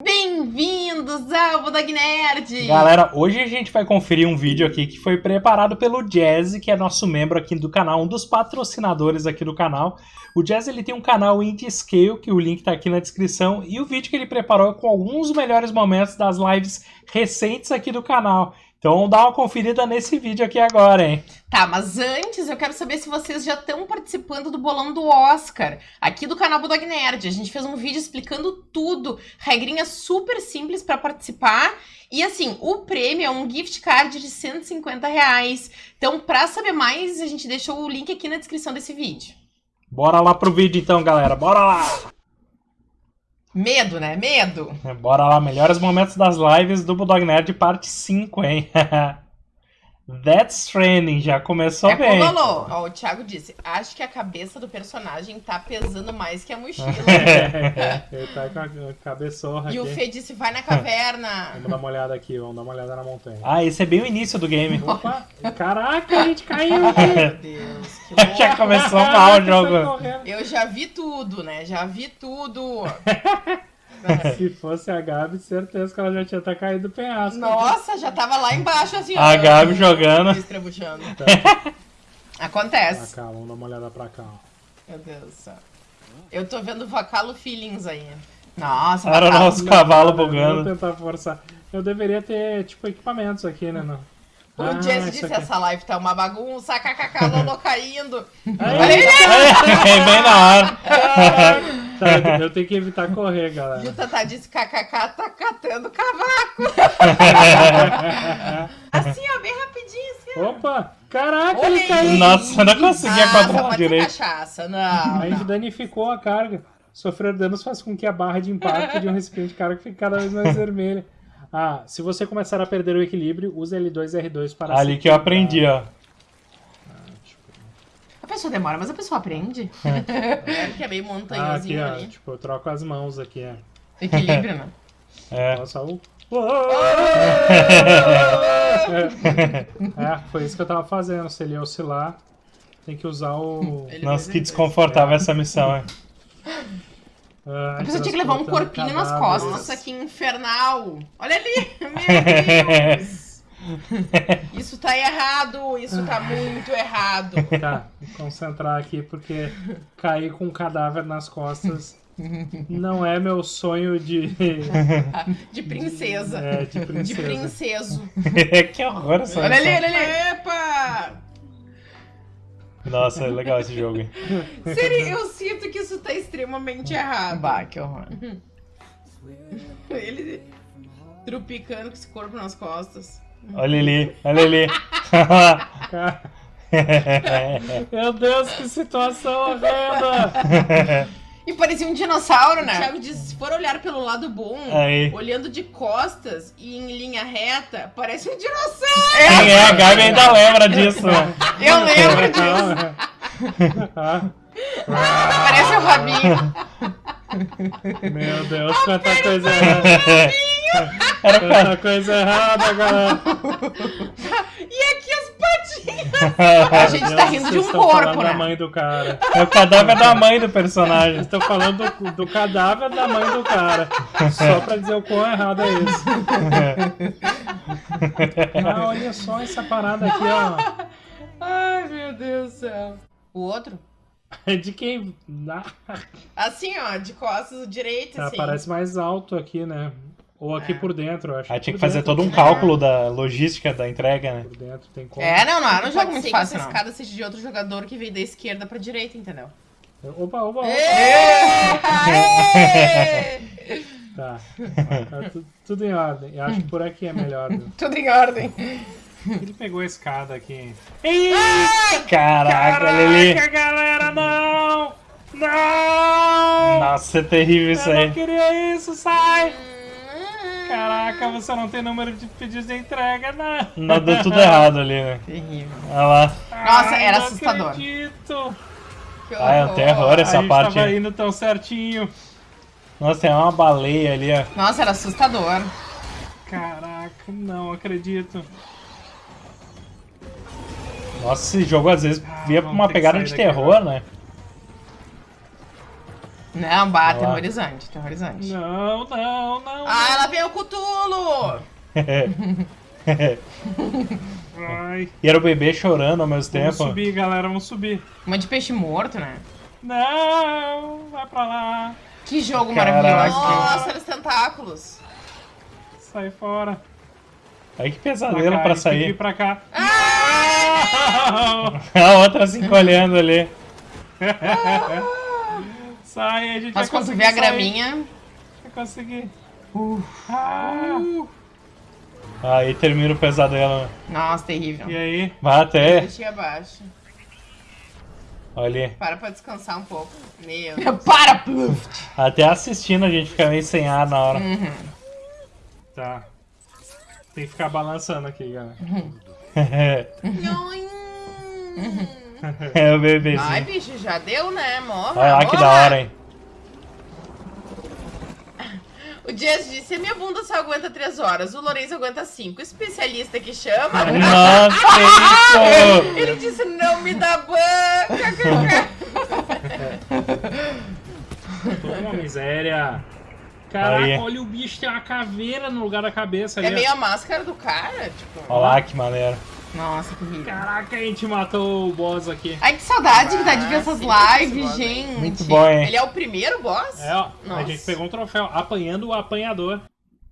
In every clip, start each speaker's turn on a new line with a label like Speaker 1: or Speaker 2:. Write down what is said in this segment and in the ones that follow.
Speaker 1: Bem-vindos ao Budog Nerd!
Speaker 2: Galera, hoje a gente vai conferir um vídeo aqui que foi preparado pelo Jazz, que é nosso membro aqui do canal, um dos patrocinadores aqui do canal. O Jazz ele tem um canal Indie Scale, que o link tá aqui na descrição, e o vídeo que ele preparou é com alguns melhores momentos das lives recentes aqui do canal. Então dá uma conferida nesse vídeo aqui agora, hein?
Speaker 1: Tá, mas antes eu quero saber se vocês já estão participando do bolão do Oscar, aqui do canal Budog Nerd. A gente fez um vídeo explicando tudo, regrinhas super simples para participar. E assim, o prêmio é um gift card de 150 reais. Então, para saber mais, a gente deixou o link aqui na descrição desse vídeo.
Speaker 2: Bora lá pro vídeo então, galera. Bora lá!
Speaker 1: Medo, né? Medo.
Speaker 2: Bora lá, melhores momentos das lives do Bulldog Nerd, parte 5, hein? That's Training, já começou
Speaker 1: é
Speaker 2: bem.
Speaker 1: Cololô. Ó, o Thiago disse, acho que a cabeça do personagem tá pesando mais que a mochila.
Speaker 2: Ele tá com a cabeçorra
Speaker 1: E
Speaker 2: aqui.
Speaker 1: o Fê disse, vai na caverna.
Speaker 3: Vamos dar uma olhada aqui, vamos dar uma olhada na montanha.
Speaker 2: Ah, esse é bem o início do game.
Speaker 3: Opa! Caraca, a gente caiu
Speaker 1: Meu! Deus, que louco.
Speaker 2: já começou mal o jogo.
Speaker 1: Eu já vi tudo, né? Já vi tudo.
Speaker 3: Se fosse a Gabi, certeza que ela já tinha até caído do penhasco.
Speaker 1: Nossa, já tava lá embaixo assim, ó.
Speaker 2: A Gabi jogando.
Speaker 1: Estrebuchando.
Speaker 3: Tá. Pra
Speaker 1: Acontece.
Speaker 3: cá, vamos dar uma olhada pra cá. ó.
Speaker 1: Meu Deus do céu. Eu tô vendo Vacalo Feelings aí. Nossa,
Speaker 2: Era o nosso cavalo
Speaker 3: Vou
Speaker 2: bugando.
Speaker 3: tentar forçar. Eu deveria ter, tipo, equipamentos aqui, né? Não.
Speaker 1: O
Speaker 3: Ah,
Speaker 1: Jesse disse,
Speaker 3: aqui.
Speaker 1: essa live tá uma bagunça, kkk, Lolo caindo.
Speaker 3: Aí,
Speaker 1: ele,
Speaker 2: bem na hora.
Speaker 3: Tá, eu tenho que evitar correr,
Speaker 1: E o
Speaker 3: galera.
Speaker 1: Tata disse, kkk, tá catando cavaco. Assim, ó, bem rapidinho, assim, ó.
Speaker 3: Opa! Caraca,
Speaker 1: Olha
Speaker 3: ele caiu!
Speaker 1: aí.
Speaker 2: Nossa, eu não conseguia
Speaker 1: Ah, ser
Speaker 2: direito.
Speaker 1: cachaça, não.
Speaker 3: A gente danificou a carga. Sofrer danos faz com que a barra de impacto de um recipiente de carga fique cada vez mais vermelha. Ah, se você começar a perder o equilíbrio, use L2 e R2 para
Speaker 2: Ali que eu aprendi, ó.
Speaker 1: A pessoa demora, mas a pessoa aprende. É que é meio
Speaker 3: Ah, aqui, ó,
Speaker 1: ali.
Speaker 3: tipo, eu troco as mãos aqui, ó.
Speaker 1: Equilíbrio, né?
Speaker 2: É.
Speaker 3: Nossa, o... É, foi isso que eu tava fazendo. Se ele oscilar, tem que usar o...
Speaker 1: Ele
Speaker 2: Nossa, que desconfortável essa missão, hein?
Speaker 3: Ah,
Speaker 1: A pessoa tinha que levar um corpinho nas costas. Nossa, que infernal. Olha ali. Meu Deus. Isso tá errado. Isso tá muito errado.
Speaker 3: Tá, vou concentrar aqui porque cair com um cadáver nas costas não é meu sonho de,
Speaker 1: De princesa.
Speaker 3: é, de
Speaker 1: De
Speaker 3: princesa.
Speaker 1: princeso.
Speaker 2: que horror essa
Speaker 1: Olha ali, olha ali. Epa!
Speaker 2: Nossa, é legal esse jogo. hein?
Speaker 1: Siri, eu sinto que isso tá extremamente errado. Bah, que horror. Ele trupicando com esse corpo nas costas.
Speaker 2: Olha ali, olha ali.
Speaker 3: Meu Deus, que situação horrenda!
Speaker 1: E parecia um dinossauro, né? O Thiago disse, se for olhar pelo lado bom,
Speaker 2: Aí.
Speaker 1: olhando de costas e em linha reta, parece um dinossauro.
Speaker 2: Quem é? A Gabi ainda lembra disso, né?
Speaker 1: Eu lembro disso. Parece o rabinho.
Speaker 3: Meu Deus, quanta coisa errada! Quanta coisa errada, galera!
Speaker 1: E aqui as patinhas. A gente tá rindo de um corpo,
Speaker 3: falando da
Speaker 1: né?
Speaker 3: mãe do cara.
Speaker 2: É o cadáver da mãe do personagem.
Speaker 3: Estou falando do, do cadáver da mãe do cara. Só pra dizer o quão errado é isso. Ah, olha só essa parada aqui, ó.
Speaker 1: Ai, meu Deus do céu. O outro?
Speaker 3: É de quem? Ah,
Speaker 1: Assim, ó, de costas, o direito,
Speaker 3: tá,
Speaker 1: assim.
Speaker 3: parece mais alto aqui, né? Ou aqui
Speaker 1: É.
Speaker 3: por dentro, eu acho.
Speaker 2: Aí tinha que fazer
Speaker 3: dentro
Speaker 2: todo um
Speaker 3: aqui.
Speaker 2: cálculo da logística da entrega, né?
Speaker 3: Por dentro tem como.
Speaker 1: É, não, não, era um jogo muito fácil,
Speaker 4: que
Speaker 1: não.
Speaker 4: essa
Speaker 1: escada seja de outro jogador que veio da esquerda pra direita, entendeu?
Speaker 3: Opa, opa, opa.
Speaker 1: Aê!
Speaker 3: Tá. Tá tu- tudo em ordem. Eu acho que por aqui é melhor. né?
Speaker 1: Tudo em ordem.
Speaker 3: Ele pegou a escada aqui.
Speaker 2: Caraca, olha ali.
Speaker 3: Caraca, galera, não! Não!
Speaker 2: Nossa, é terrível isso
Speaker 3: Eu não
Speaker 2: aí.
Speaker 3: queria isso, sai! Caraca, você não tem número de pedidos de entrega, não!
Speaker 2: Não, deu tudo errado ali, né?
Speaker 1: Terrível.
Speaker 2: Olha lá.
Speaker 1: Nossa,
Speaker 3: Ai,
Speaker 1: era
Speaker 3: não
Speaker 1: assustador.
Speaker 3: Acredito.
Speaker 1: Que
Speaker 2: Ah, é um terror essa
Speaker 3: a gente
Speaker 2: parte.
Speaker 3: tava indo tão certinho.
Speaker 2: Nossa, tem uma baleia ali, ó.
Speaker 1: Nossa, era assustador.
Speaker 3: Caraca, não acredito.
Speaker 2: Nossa, esse jogo às vezes
Speaker 3: Ah,
Speaker 2: via pra
Speaker 3: vamos
Speaker 2: uma pegada
Speaker 3: sair
Speaker 2: de
Speaker 3: daqui
Speaker 2: terror,
Speaker 3: agora.
Speaker 2: né?
Speaker 1: Não, bah,
Speaker 2: Olha lá.
Speaker 1: terrorizante, terrorizante.
Speaker 3: Não, não, não.
Speaker 1: Ah, ela veio o Cutulo!
Speaker 3: Ai.
Speaker 2: E era o bebê chorando ao mesmo
Speaker 3: Vamos
Speaker 2: tempo.
Speaker 3: subir, galera, vamos subir.
Speaker 1: Uma de peixe morto, né?
Speaker 3: Não, vai pra lá.
Speaker 1: Que jogo
Speaker 2: Caraca.
Speaker 1: maravilhoso. Nossa, os tentáculos.
Speaker 3: Sai fora.
Speaker 2: Ai, que
Speaker 3: Pra
Speaker 2: pesadelo
Speaker 3: cá,
Speaker 2: pra
Speaker 3: eles têm que
Speaker 2: sair.
Speaker 3: vir pra cá.
Speaker 2: A outra se encolhendo ali.
Speaker 3: Sai, a gente
Speaker 1: Mas
Speaker 3: vai
Speaker 1: quando tu
Speaker 3: conseguir
Speaker 1: vê a graminha.
Speaker 3: Vai conseguir. Ah,
Speaker 2: Aí termina o pesadelo.
Speaker 1: Nossa, terrível.
Speaker 3: e aí?
Speaker 2: Vai até.
Speaker 1: Deixa abaixo.
Speaker 2: Olha ali.
Speaker 1: Para pra descansar um pouco. Meu. Para, Pluft!
Speaker 2: Até assistindo a gente fica meio sem ar na hora.
Speaker 3: Tá. Tem que ficar balançando aqui, galera.
Speaker 2: É o
Speaker 1: Ai,
Speaker 2: bebezinho.
Speaker 1: bicho, já deu, né? Morra.
Speaker 2: Olha lá que da hora, hein?
Speaker 1: O Jess disse: a minha bunda só aguenta 3 horas, o Lourenço aguenta 5. Especialista que chama.
Speaker 2: Nossa, que isso!
Speaker 1: Ele disse: não me dá banca.
Speaker 3: Toda uma miséria. Caraca,
Speaker 2: Aí.
Speaker 3: olha o bicho, tem uma caveira no lugar da cabeça ali.
Speaker 1: É meio a máscara do cara, tipo.
Speaker 2: Olha lá que maneiro.
Speaker 1: Nossa, que horrível.
Speaker 3: Caraca, a gente matou o boss aqui.
Speaker 1: Ai, que saudade que dá de ver
Speaker 2: Ah,
Speaker 1: essas
Speaker 2: é
Speaker 1: lives, gente.
Speaker 2: Muito bom, hein?
Speaker 1: Ele é o primeiro boss?
Speaker 3: É, ó, a
Speaker 1: Nossa.
Speaker 3: gente pegou um troféu apanhando o apanhador.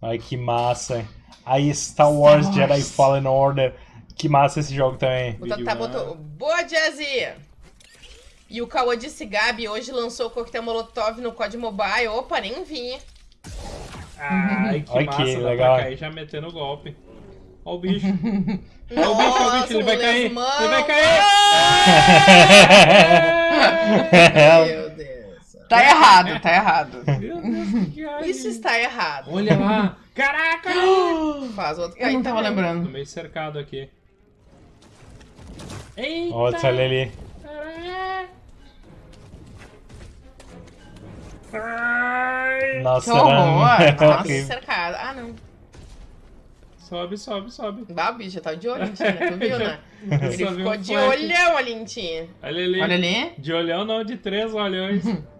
Speaker 2: Ai, que massa, hein? Aí, Star Wars
Speaker 1: Star
Speaker 2: Jedi. Fallen Order. Que massa esse jogo também.
Speaker 1: O Tatá botou. Boa, Jazzy! E o Cauã disse: Gabi, hoje lançou o coquetel Molotov no COD Mobile. Opa, nem vi.
Speaker 3: Ai, que
Speaker 2: Olha
Speaker 3: massa,
Speaker 2: que
Speaker 3: dá
Speaker 2: legal.
Speaker 3: pra cair já metendo o golpe. Ó o bicho. Ó o bicho, ó o bicho, ele vai cair. Ele vai cair.
Speaker 1: Meu Deus. Tá errado, tá errado.
Speaker 3: Meu Deus, que ai.
Speaker 1: Isso está errado.
Speaker 3: Olha lá. Caraca!
Speaker 1: Faz outro cair
Speaker 2: então
Speaker 1: também.
Speaker 2: tá
Speaker 3: Tô
Speaker 1: tá
Speaker 2: lembrando.
Speaker 3: meio cercado aqui. Eita!
Speaker 2: Olha olha ali.
Speaker 3: Ai.
Speaker 2: Nossa,
Speaker 1: Que horror.
Speaker 2: era
Speaker 1: Nossa, cercado. Ah, não.
Speaker 3: Sobe, sobe, sobe.
Speaker 1: O bicho tá de olho em ti, né? Tu viu, né? Ele ficou
Speaker 3: um
Speaker 1: de olhão ali em ti.
Speaker 3: Olha ali.
Speaker 1: Olha ali.
Speaker 3: De olhão não, de três olhões.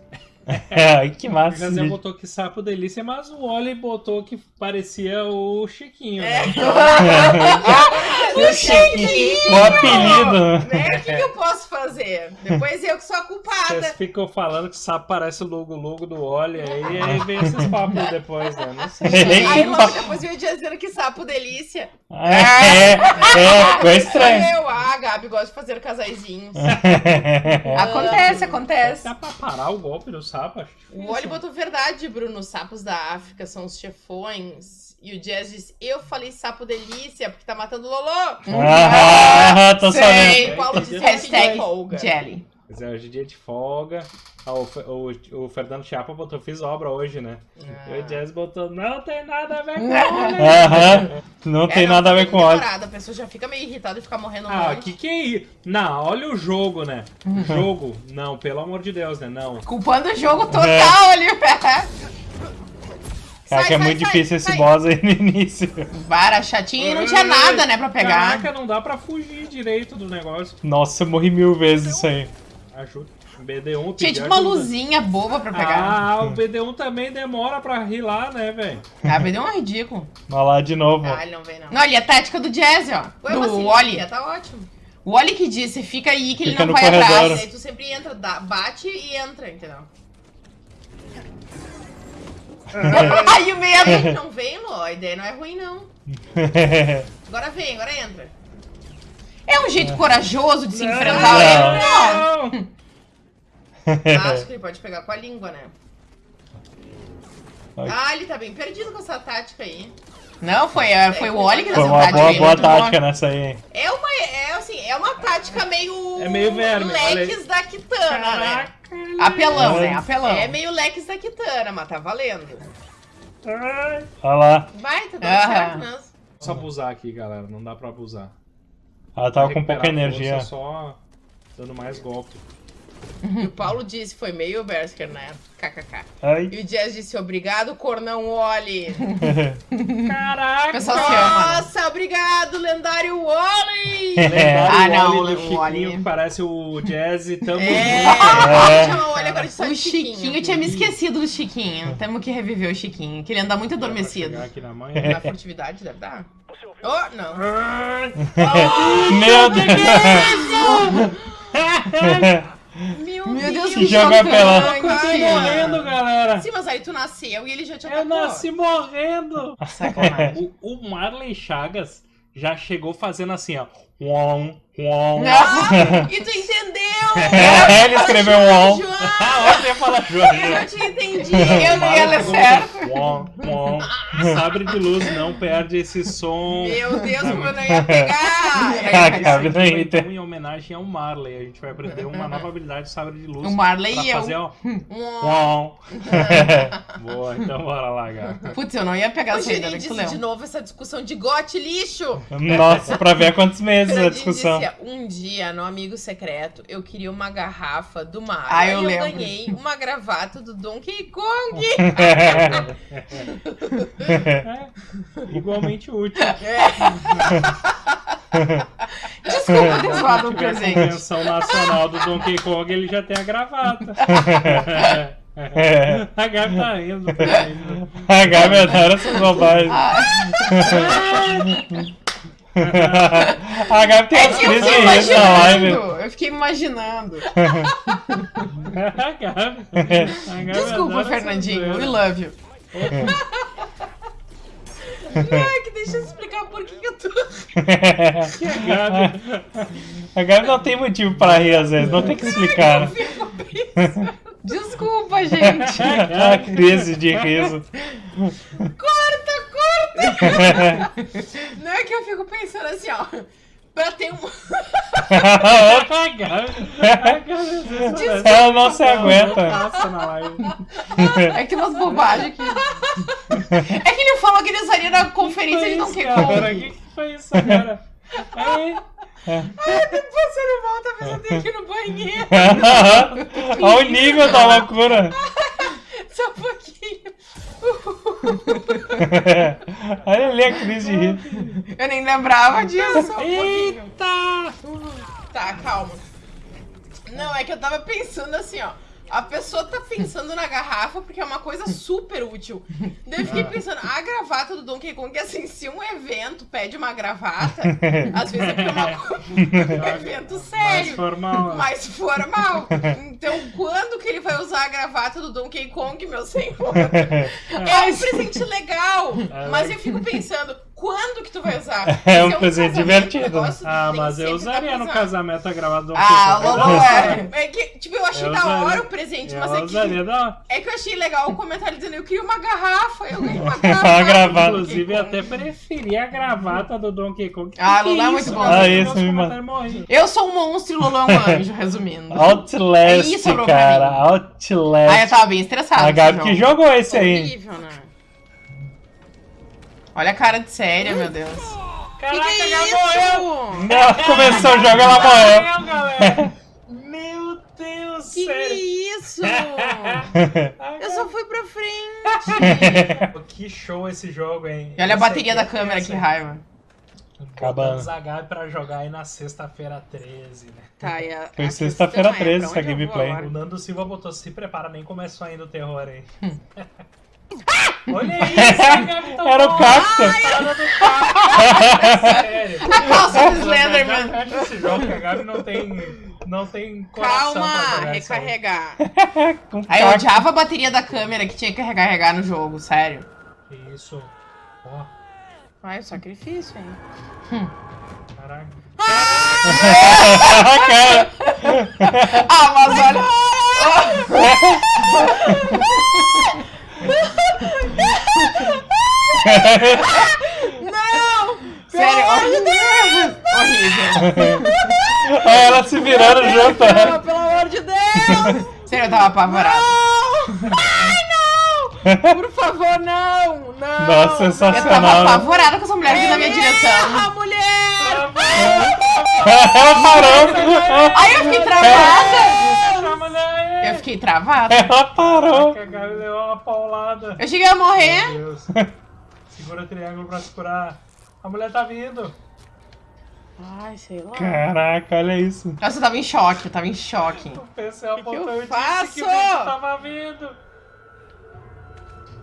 Speaker 2: Ai, que massa. esse
Speaker 3: Gazé botou que sapo delícia, mas o Oli botou que parecia o Chiquinho.
Speaker 1: É.
Speaker 3: Né?
Speaker 1: O Chiquinho!
Speaker 2: O apelido.
Speaker 1: Né? O que, que eu posso fazer? Depois eu que sou a culpada.
Speaker 3: Vocês ficam falando que sapo parece o logo-logo do Oli, aí, aí vem esses papos depois, né? Não sei.
Speaker 1: Aí logo depois veio o dia dizendo que sapo delícia.
Speaker 2: É, é, ficou estranho.
Speaker 1: Eu, ah, a Gabi gosta de fazer casaizinhos. acontece, acontece.
Speaker 3: Dá pra parar o golpe do sapo? Acho
Speaker 1: O
Speaker 3: difícil.
Speaker 1: Oli botou verdade, Bruno. Os sapos da África são os chefões. E o Jazz disse, eu falei sapo delícia, porque tá matando o Lolô.
Speaker 2: Ah, tô
Speaker 1: Sei.
Speaker 2: sabendo.
Speaker 1: O disse
Speaker 2: Hashtag. Jelly.
Speaker 3: É, hoje é dia de folga. Ah, o, o, o Fernando Chapa botou, fiz obra hoje, né?
Speaker 1: Ah.
Speaker 3: E o Jazz botou, não tem nada a ver com
Speaker 2: Aham. Não tem
Speaker 1: É,
Speaker 2: nada a ver com óleo.
Speaker 1: demorado, A pessoa já fica meio irritada e fica morrendo
Speaker 3: Ah,
Speaker 1: monte.
Speaker 3: que que é isso? Não, olha o jogo, né? Jogo. Não, pelo amor de Deus, né? Não.
Speaker 1: Culpando o jogo total ali.
Speaker 2: Cara,
Speaker 1: Sai,
Speaker 2: que é
Speaker 1: sai,
Speaker 2: muito
Speaker 1: sai,
Speaker 2: difícil esse
Speaker 1: sai.
Speaker 2: boss aí no início.
Speaker 1: Vara chatinho e não tinha nada, né, pra pegar.
Speaker 3: Caraca, não dá pra fugir direito do negócio.
Speaker 2: Nossa, eu morri mil vezes isso aí.
Speaker 3: Ajuda. BD1
Speaker 1: Tinha tipo uma
Speaker 3: ajuda.
Speaker 1: luzinha boba pra pegar.
Speaker 3: Ah, o BD1 também demora pra rilar, né, velho?
Speaker 1: Ah, vai deu um ridículo.
Speaker 2: Olha lá de novo.
Speaker 1: Ah, ele não vem, não. Não, ali é a tática do Jazz, ó.
Speaker 3: Ué,
Speaker 1: do
Speaker 3: assim,
Speaker 1: Wally.
Speaker 3: tá ótimo.
Speaker 1: O Wally que disse, fica aí que
Speaker 2: Fica
Speaker 1: ele não vai
Speaker 2: corredor.
Speaker 1: atrás. Aí tu sempre entra, dá- bate e entra, entendeu? Aí o medo não vem, Ló. A ideia não é ruim, não. Agora vem, agora entra. É um jeito corajoso de se enfrentar ele? Não.
Speaker 3: Não!
Speaker 1: Acho que ele pode pegar com a língua, né?
Speaker 2: Ai.
Speaker 1: Ah, ele tá bem perdido com essa tática aí. Não, foi, é, foi o Oli que
Speaker 2: Foi
Speaker 1: deu
Speaker 2: uma
Speaker 1: essa tática.
Speaker 2: boa,
Speaker 1: aí,
Speaker 2: boa
Speaker 1: boa.
Speaker 2: tática nessa aí.
Speaker 1: É uma, é assim, é uma tática meio.
Speaker 3: É meio verme.
Speaker 1: Leques da Kitana, né?
Speaker 2: Apelão, né?
Speaker 1: Apelão. É meio leques da Kitana, mas tá valendo.
Speaker 2: Olha lá.
Speaker 1: Vai, tá dando
Speaker 2: Aham.
Speaker 1: certo mesmo.
Speaker 3: Só abusar aqui, galera. Não dá pra abusar.
Speaker 2: Ela tava com pouca energia.
Speaker 3: Só dando mais golpe.
Speaker 1: E o Paulo disse, foi meio Bersker, né? KKK.
Speaker 2: Ai.
Speaker 1: E o Jazz disse, obrigado, Cornão Wally.
Speaker 3: Caraca!
Speaker 1: O pessoal se ama. Nossa, obrigado, lendário Wally.
Speaker 3: Lendário
Speaker 1: Ah, não,
Speaker 3: Wally do
Speaker 1: o
Speaker 3: Chiquinho,
Speaker 1: Wally.
Speaker 3: que parece o Jazz e tamo
Speaker 1: É,
Speaker 3: junto.
Speaker 2: É.
Speaker 1: o agora É.
Speaker 2: É.
Speaker 1: Ah,
Speaker 2: É.
Speaker 1: Chiquinho. Eu tinha me esquecido do Chiquinho. Temos que reviver o Chiquinho, que ele anda muito adormecido.
Speaker 3: Aqui na mãe.
Speaker 1: Na furtividade deve dar. Oh, não.
Speaker 2: Meu Deus!
Speaker 1: Meu,
Speaker 2: Meu
Speaker 1: Deus,
Speaker 2: que
Speaker 1: chocante.
Speaker 2: apelão.
Speaker 3: Eu tô morrendo, galera.
Speaker 1: Sim, mas aí tu nasceu e ele já te
Speaker 3: Eu
Speaker 1: atacou.
Speaker 3: nasci morrendo.
Speaker 1: Sacanagem.
Speaker 3: O, o Marley Chagas já chegou fazendo assim, ó. Uom, uom.
Speaker 1: Ah, e tu entendeu!
Speaker 2: Ele escreveu.
Speaker 1: João,
Speaker 3: Ah, você fala
Speaker 1: eu
Speaker 3: Jorge.
Speaker 1: não te entendi. Eu não ia ler certo.
Speaker 3: uom, uom. Sabre de luz não perde esse som.
Speaker 1: Meu Deus, como eu não ia pegar.
Speaker 2: Ah, cara, entendo.
Speaker 3: então, em homenagem ao Marley. A gente vai aprender uma nova habilidade de sabre de luz.
Speaker 1: O Marley
Speaker 3: pra
Speaker 1: e eu.
Speaker 3: fazer, ó.
Speaker 1: Um-
Speaker 3: Uom. Boa, então bora lá, gata.
Speaker 1: Putz, eu não ia pegar
Speaker 4: O
Speaker 1: essa ainda, né,
Speaker 4: disse de novo essa discussão de gote lixo.
Speaker 2: Nossa, pra ver há quantos meses a
Speaker 4: Fernandinho
Speaker 2: discussão.
Speaker 4: disse, um dia, no Amigo Secreto, eu queria uma garrafa do Mario.
Speaker 1: Ah, eu
Speaker 4: Aí
Speaker 1: lembro.
Speaker 4: ganhei uma gravata do Donkey Kong.
Speaker 3: É, igualmente útil.
Speaker 1: Desculpa ter zoado
Speaker 3: a
Speaker 1: presente.
Speaker 3: convenção nacional do Donkey Kong, ele já tem a gravata.
Speaker 2: É.
Speaker 3: A Gabi tá rindo.
Speaker 2: A Gabi adora essas bobagens. A Gabi tem
Speaker 1: é
Speaker 2: umas
Speaker 1: que eu
Speaker 2: crises na live.
Speaker 1: imaginando. Eu fiquei imaginando.
Speaker 3: A Gabi. A Gabi
Speaker 1: Desculpa, Fernandinho. We love you.
Speaker 4: Ai, que deixa eu explicar por que que eu tô...
Speaker 3: Que a Gabi.
Speaker 2: A Gabi não tem motivo pra rir às vezes, não tem que explicar. né?
Speaker 1: Desculpa, gente.
Speaker 2: A crise de riso.
Speaker 4: Corta, corta! Não é que eu fico pensando assim, ó. Pra ter um...
Speaker 2: Ela não se aguenta.
Speaker 3: Passa na live.
Speaker 1: É que umas bobagens aqui. É que ele falou que ele usaria na conferência de
Speaker 3: Que
Speaker 1: Donkey
Speaker 3: foi isso, cara?
Speaker 1: Kong.
Speaker 3: Que que foi isso agora? Aí,
Speaker 4: Depois você não volta, mas eu tenho que ir no banheiro.
Speaker 2: Olha o nível da loucura.
Speaker 4: Só um pouquinho.
Speaker 2: Olha ali a crise de riso.
Speaker 1: Eu nem lembrava disso.
Speaker 4: Só um pouquinho.
Speaker 3: Eita!
Speaker 4: Tá, calma. Não, é que eu tava pensando assim, ó. A pessoa tá pensando na garrafa porque é uma coisa super útil. Daí eu fiquei pensando, a gravata do Donkey Kong, assim, se um evento pede uma gravata, às vezes é porque é uma um evento
Speaker 3: Mais
Speaker 4: sério,
Speaker 3: formal.
Speaker 4: mais formal. Então, quando que ele vai usar a gravata do Donkey Kong, meu senhor? É um presente legal,
Speaker 3: É
Speaker 4: mas eu fico pensando, quando que tu vai usar?
Speaker 2: É um
Speaker 4: Se
Speaker 2: presente divertido.
Speaker 3: Ah, mas eu
Speaker 4: sempre
Speaker 3: usaria no casamento a gravata do
Speaker 1: Ah. Lolo é.
Speaker 4: É que, tipo, eu achei
Speaker 3: Eu
Speaker 4: da hora
Speaker 3: usaria.
Speaker 4: o presente,
Speaker 3: Eu
Speaker 4: mas é que,
Speaker 3: da...
Speaker 4: é que eu achei legal o comentário dizendo eu queria uma garrafa, eu ganhei uma garrafa.
Speaker 2: gravata.
Speaker 3: Inclusive, eu até preferia a gravata do Donkey Kong.
Speaker 1: Ah,
Speaker 3: Que
Speaker 1: Lolo é
Speaker 3: isso,
Speaker 1: muito bom.
Speaker 2: Ah, isso me
Speaker 3: morrem.
Speaker 1: Eu sou um monstro e o Lolo é um anjo, resumindo.
Speaker 2: Outlast,
Speaker 1: Isso, sobrou pra
Speaker 2: cara. Outlast.
Speaker 1: Aí eu tava bem estressada.
Speaker 2: A Gabi que
Speaker 1: jogo.
Speaker 2: jogou esse aí.
Speaker 4: Horrível, né?
Speaker 1: Olha a cara de séria, meu Deus.
Speaker 3: Caraca,
Speaker 4: que que é
Speaker 3: morreu!
Speaker 4: isso?
Speaker 2: Ela começou o jogo, ela morreu.
Speaker 3: Morreu! Meu Deus,
Speaker 4: Que que é
Speaker 3: sério!
Speaker 4: isso? Eu só fui pra frente.
Speaker 3: Que show esse jogo, hein?
Speaker 1: E olha a bateria da
Speaker 3: é
Speaker 1: câmera, que raiva.
Speaker 2: Acabando.
Speaker 3: Gabi pra jogar aí na sexta-feira 13, né?
Speaker 4: Tá, e a,
Speaker 2: Foi sexta-feira
Speaker 4: questão é,
Speaker 2: 13
Speaker 4: pra
Speaker 2: essa gameplay.
Speaker 3: O Nando Silva botou, se prepara, nem começou ainda o terror aí.
Speaker 1: Hum.
Speaker 3: Olha isso, tá
Speaker 2: Era o cacto.
Speaker 3: Sério.
Speaker 1: A calça do Slenderman.
Speaker 3: fecha esse jogo que a Gabi não tem, não tem coração
Speaker 4: Calma, recarregar.
Speaker 1: Aí eu odiava a bateria da câmera que tinha que recarregar no jogo, sério.
Speaker 3: Que Isso. Ó,
Speaker 4: Ai, sacrifício, hein?
Speaker 3: caraca.
Speaker 2: cara.
Speaker 1: Ah, mas olha. Sério, horrível. Horrível.
Speaker 2: Olha ela se virando junto.
Speaker 4: Não, pelo amor de Deus!
Speaker 1: Sério, eu tava apavorada.
Speaker 4: Por favor, não! Não!
Speaker 2: Nossa,
Speaker 1: Eu tava
Speaker 2: sensacional. né?
Speaker 1: apavorada com essa mulher vindo na minha direção.
Speaker 4: Erra, mulher!
Speaker 2: Ela parou.
Speaker 1: Aí eu fiquei travada.
Speaker 3: Chama
Speaker 1: fiquei travada.
Speaker 2: Ela parou.
Speaker 3: A Gabi levou uma paulada.
Speaker 1: Eu cheguei a morrer.
Speaker 3: Segura o triângulo pra se curar. A mulher tá vindo.
Speaker 4: Ai, sei lá.
Speaker 2: Caraca, olha isso.
Speaker 1: Nossa, eu tava em choque, eu tava em choque.
Speaker 3: O PC apontou
Speaker 4: eu
Speaker 3: e disse
Speaker 4: faço?
Speaker 3: que tava vindo.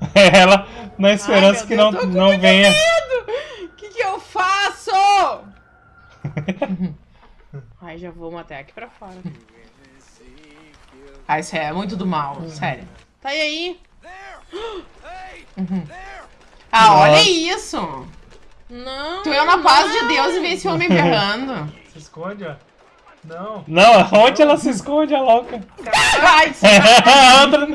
Speaker 2: Ela na esperança
Speaker 4: meu
Speaker 2: que
Speaker 4: Deus,
Speaker 2: não, não venha.
Speaker 4: O que, que eu faço? Ai, já vamos até aqui pra fora.
Speaker 1: Ah, isso é muito do mal, sério.
Speaker 4: Tá e aí?
Speaker 1: Ah,
Speaker 2: Nossa.
Speaker 1: olha isso!
Speaker 4: Não.
Speaker 1: Tu é na paz de Deus e vê esse homem berrando.
Speaker 3: Se esconde, ó. Não.
Speaker 2: Não, onde ela se esconde, a louca?
Speaker 1: Ai,
Speaker 2: A outra.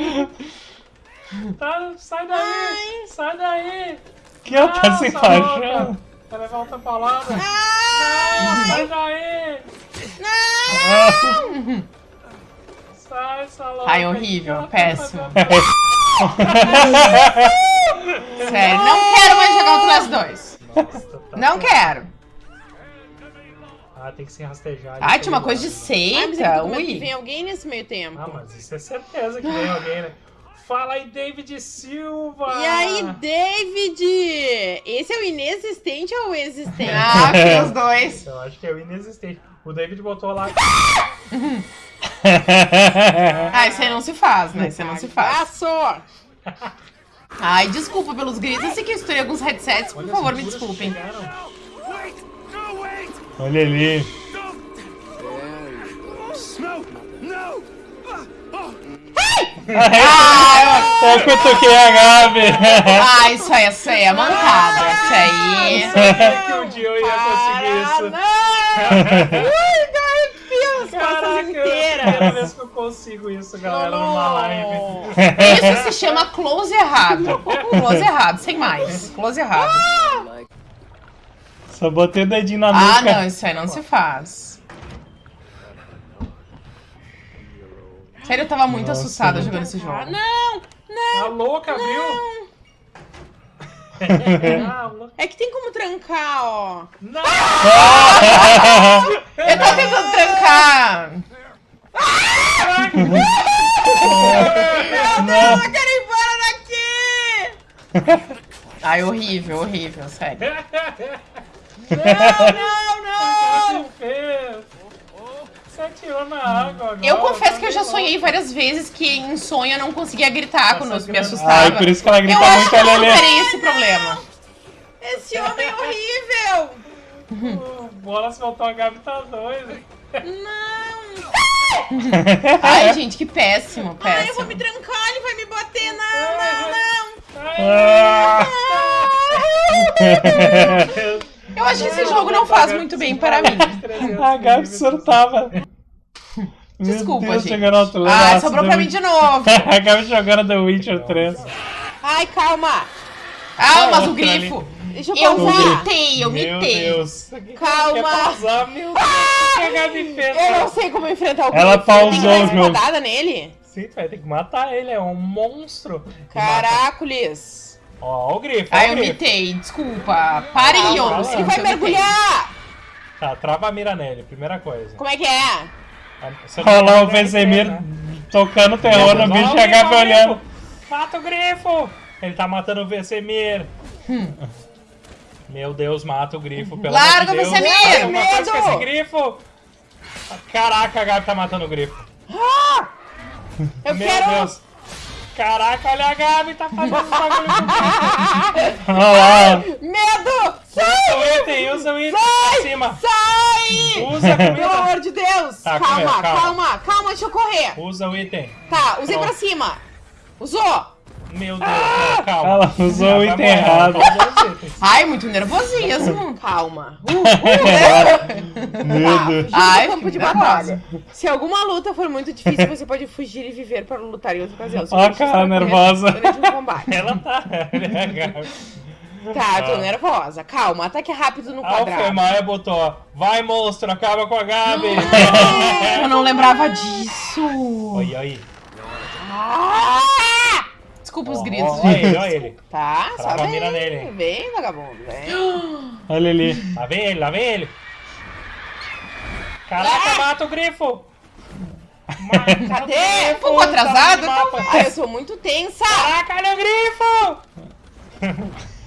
Speaker 3: Tá, sai daí! Sai daí!
Speaker 2: Que ela tá se enfaixando.
Speaker 3: Vai levar outra paulada.
Speaker 4: Ah!
Speaker 3: Não, sai daí!
Speaker 2: Ah.
Speaker 3: Sai, essa louca.
Speaker 1: Ai, horrível,
Speaker 3: tá
Speaker 1: péssimo. sério, não quero mais jogar Outlast 2.
Speaker 3: Nossa, tá
Speaker 1: Não
Speaker 3: bom.
Speaker 1: quero.
Speaker 3: Ah, tem que se rastejar.
Speaker 1: Ai, tinha uma coisa de
Speaker 4: é
Speaker 1: seita,
Speaker 4: com medo que
Speaker 1: ui.
Speaker 4: vem alguém nesse meio tempo.
Speaker 3: Ah, mas isso é certeza que vem alguém, né? Fala aí, David Silva!
Speaker 4: E aí, David? Esse é o inexistente ou o existente?
Speaker 1: Ah, tem os dois.
Speaker 3: Eu acho que é o inexistente. O David botou lá.
Speaker 1: Ah, isso aí não se faz, né? Isso aí não se faz. Ai, desculpa pelos gritos. Eu sei que eu estourei alguns headsets, por
Speaker 3: Olha,
Speaker 1: favor, me desculpem.
Speaker 2: Olha ali.
Speaker 1: Ah,
Speaker 2: Eu cutuquei a Gabi.
Speaker 1: ah, isso aí, isso aí é mancada. Isso aí.
Speaker 3: Sabia que um dia eu ia conseguir
Speaker 4: Não! Costas
Speaker 3: Caraca,
Speaker 4: inteiras.
Speaker 3: primeira vez que eu consigo isso, galera, numa live.
Speaker 1: Isso se chama close errado. Close errado, sem mais. Close errado.
Speaker 2: Só botei o dedinho na
Speaker 1: Ah,
Speaker 2: nuca.
Speaker 1: não, isso aí não se faz. Sério, eu tava muito
Speaker 2: Nossa,
Speaker 1: assustada
Speaker 2: né?
Speaker 1: jogando esse jogo.
Speaker 4: Ah, não!
Speaker 3: Tá louca, viu?
Speaker 4: É que tem como trancar, ó.
Speaker 3: Não!
Speaker 1: Eu tava tentando trancar.
Speaker 2: Não.
Speaker 4: Eu quero ir embora daqui!
Speaker 1: Ai, horrível, horrível, sério.
Speaker 4: Não, não!
Speaker 3: Você fez? Você atirou na água agora.
Speaker 1: Eu confesso que eu já sonhei várias vezes que em sonho eu não conseguia gritar quando eu me
Speaker 3: grana.
Speaker 2: Ai,
Speaker 1: assustava.
Speaker 2: por isso que ela grita
Speaker 1: Eu acho
Speaker 2: muito,
Speaker 1: que eu não terei esse problema.
Speaker 4: Esse homem é horrível!
Speaker 3: O Bolas voltou a Gabi tá doida.
Speaker 4: Não!
Speaker 1: Ai, gente, que péssimo,
Speaker 4: Ai, eu vou me
Speaker 1: péssimo.
Speaker 4: trancar, ele vai me bater. Não, não, não!
Speaker 2: Ah.
Speaker 1: Eu acho que esse jogo não faz muito bem para mim.
Speaker 2: A Gabi surtava.
Speaker 1: Desculpa,
Speaker 2: Deus,
Speaker 1: gente.
Speaker 2: jogando outro
Speaker 1: Ah, sobrou pra mim de novo.
Speaker 2: A Gabi jogando The Witcher 3.
Speaker 4: Ai, calma!
Speaker 1: Ah, mas o grifo.
Speaker 4: Deixa eu
Speaker 1: Eu
Speaker 4: pausar.
Speaker 1: mitei, eu
Speaker 2: Meu
Speaker 1: mitei.
Speaker 2: Deus.
Speaker 4: Calma.
Speaker 3: Pausar, meu Deus. Que a Gabi fez?
Speaker 4: Eu não sei como enfrentar o
Speaker 2: Ela
Speaker 4: grifo. Tem que
Speaker 2: pausou
Speaker 4: dar espadada nele?
Speaker 3: Sim, tu vai ter que matar ele, é um monstro.
Speaker 4: Caracoles!
Speaker 3: Ó, o grifo,
Speaker 1: Ai,
Speaker 3: o
Speaker 1: eu mitei, desculpa. Parem,
Speaker 3: Ah,
Speaker 1: eu.
Speaker 3: vai
Speaker 4: Ele mergulhar!
Speaker 3: Tá, trava a mira nele, primeira coisa.
Speaker 4: Como é que é?
Speaker 3: Você
Speaker 2: Olha lá o
Speaker 3: vai
Speaker 2: Vesemir
Speaker 3: né?
Speaker 2: tocando terror no bicho
Speaker 3: o
Speaker 2: e a
Speaker 3: o
Speaker 2: olhando.
Speaker 3: Mata o grifo! Ele tá matando o Vesemir. Meu Deus, mata o grifo, pelo
Speaker 1: Larga
Speaker 3: amor de
Speaker 1: o
Speaker 3: Deus.
Speaker 1: Vesemir!
Speaker 3: Alguma coisa com
Speaker 4: Medo!
Speaker 3: esse grifo! Caraca, a Gabi tá matando o grifo.
Speaker 4: Eu
Speaker 3: Meu
Speaker 4: quero.
Speaker 3: Deus! Caraca, olha a Gabi, tá fazendo bagulho com
Speaker 2: lá.
Speaker 4: Medo!
Speaker 3: Usa o item, usa o item pra cima.
Speaker 4: Sai!
Speaker 3: Usa a
Speaker 4: Pelo amor de Deus!
Speaker 3: Tá,
Speaker 4: calma,
Speaker 3: comendo, calma.
Speaker 4: calma, calma, deixa eu correr.
Speaker 3: Usa o item.
Speaker 4: Tá, usei
Speaker 3: Pronto.
Speaker 4: pra cima. Usou!
Speaker 3: Meu Deus, calma.
Speaker 2: Ela usou o
Speaker 3: Vai
Speaker 2: item
Speaker 3: morrer,
Speaker 2: errado.
Speaker 3: ela usou os itens.
Speaker 1: Ai, muito nervosismo.
Speaker 4: Calma. Uh,
Speaker 2: Meu
Speaker 4: tá,
Speaker 2: Deus.
Speaker 1: Ai,
Speaker 4: do campo de batalha. Se alguma luta for muito difícil, você pode fugir e viver para lutar em outra ocasião.
Speaker 2: Ó a cara nervosa.
Speaker 4: Um.
Speaker 3: Ela tá. Olha Gabi.
Speaker 4: Tá, tô
Speaker 3: Ah.
Speaker 4: nervosa. Calma, ataque rápido no quadrado.
Speaker 3: Alfemaia botou, vai monstro, acaba com a Gabi.
Speaker 1: Eu não lembrava disso.
Speaker 3: Oi, oi.
Speaker 4: Ah!
Speaker 1: Desculpa os
Speaker 3: Ó,
Speaker 1: gritos,
Speaker 3: Olha
Speaker 1: gente.
Speaker 3: ele, olha ele.
Speaker 4: Tá, só
Speaker 3: Trava
Speaker 4: vem.
Speaker 3: mira nele.
Speaker 4: Vem, vagabundo, vem.
Speaker 2: Olha ali.
Speaker 3: Lá vem ele, lá vem ele. Caraca, mata o grifo. Cadê?
Speaker 1: Pouco atrasado,
Speaker 3: Tá
Speaker 4: Ai, eu sou muito tensa.
Speaker 3: Caraca, olha o grifo!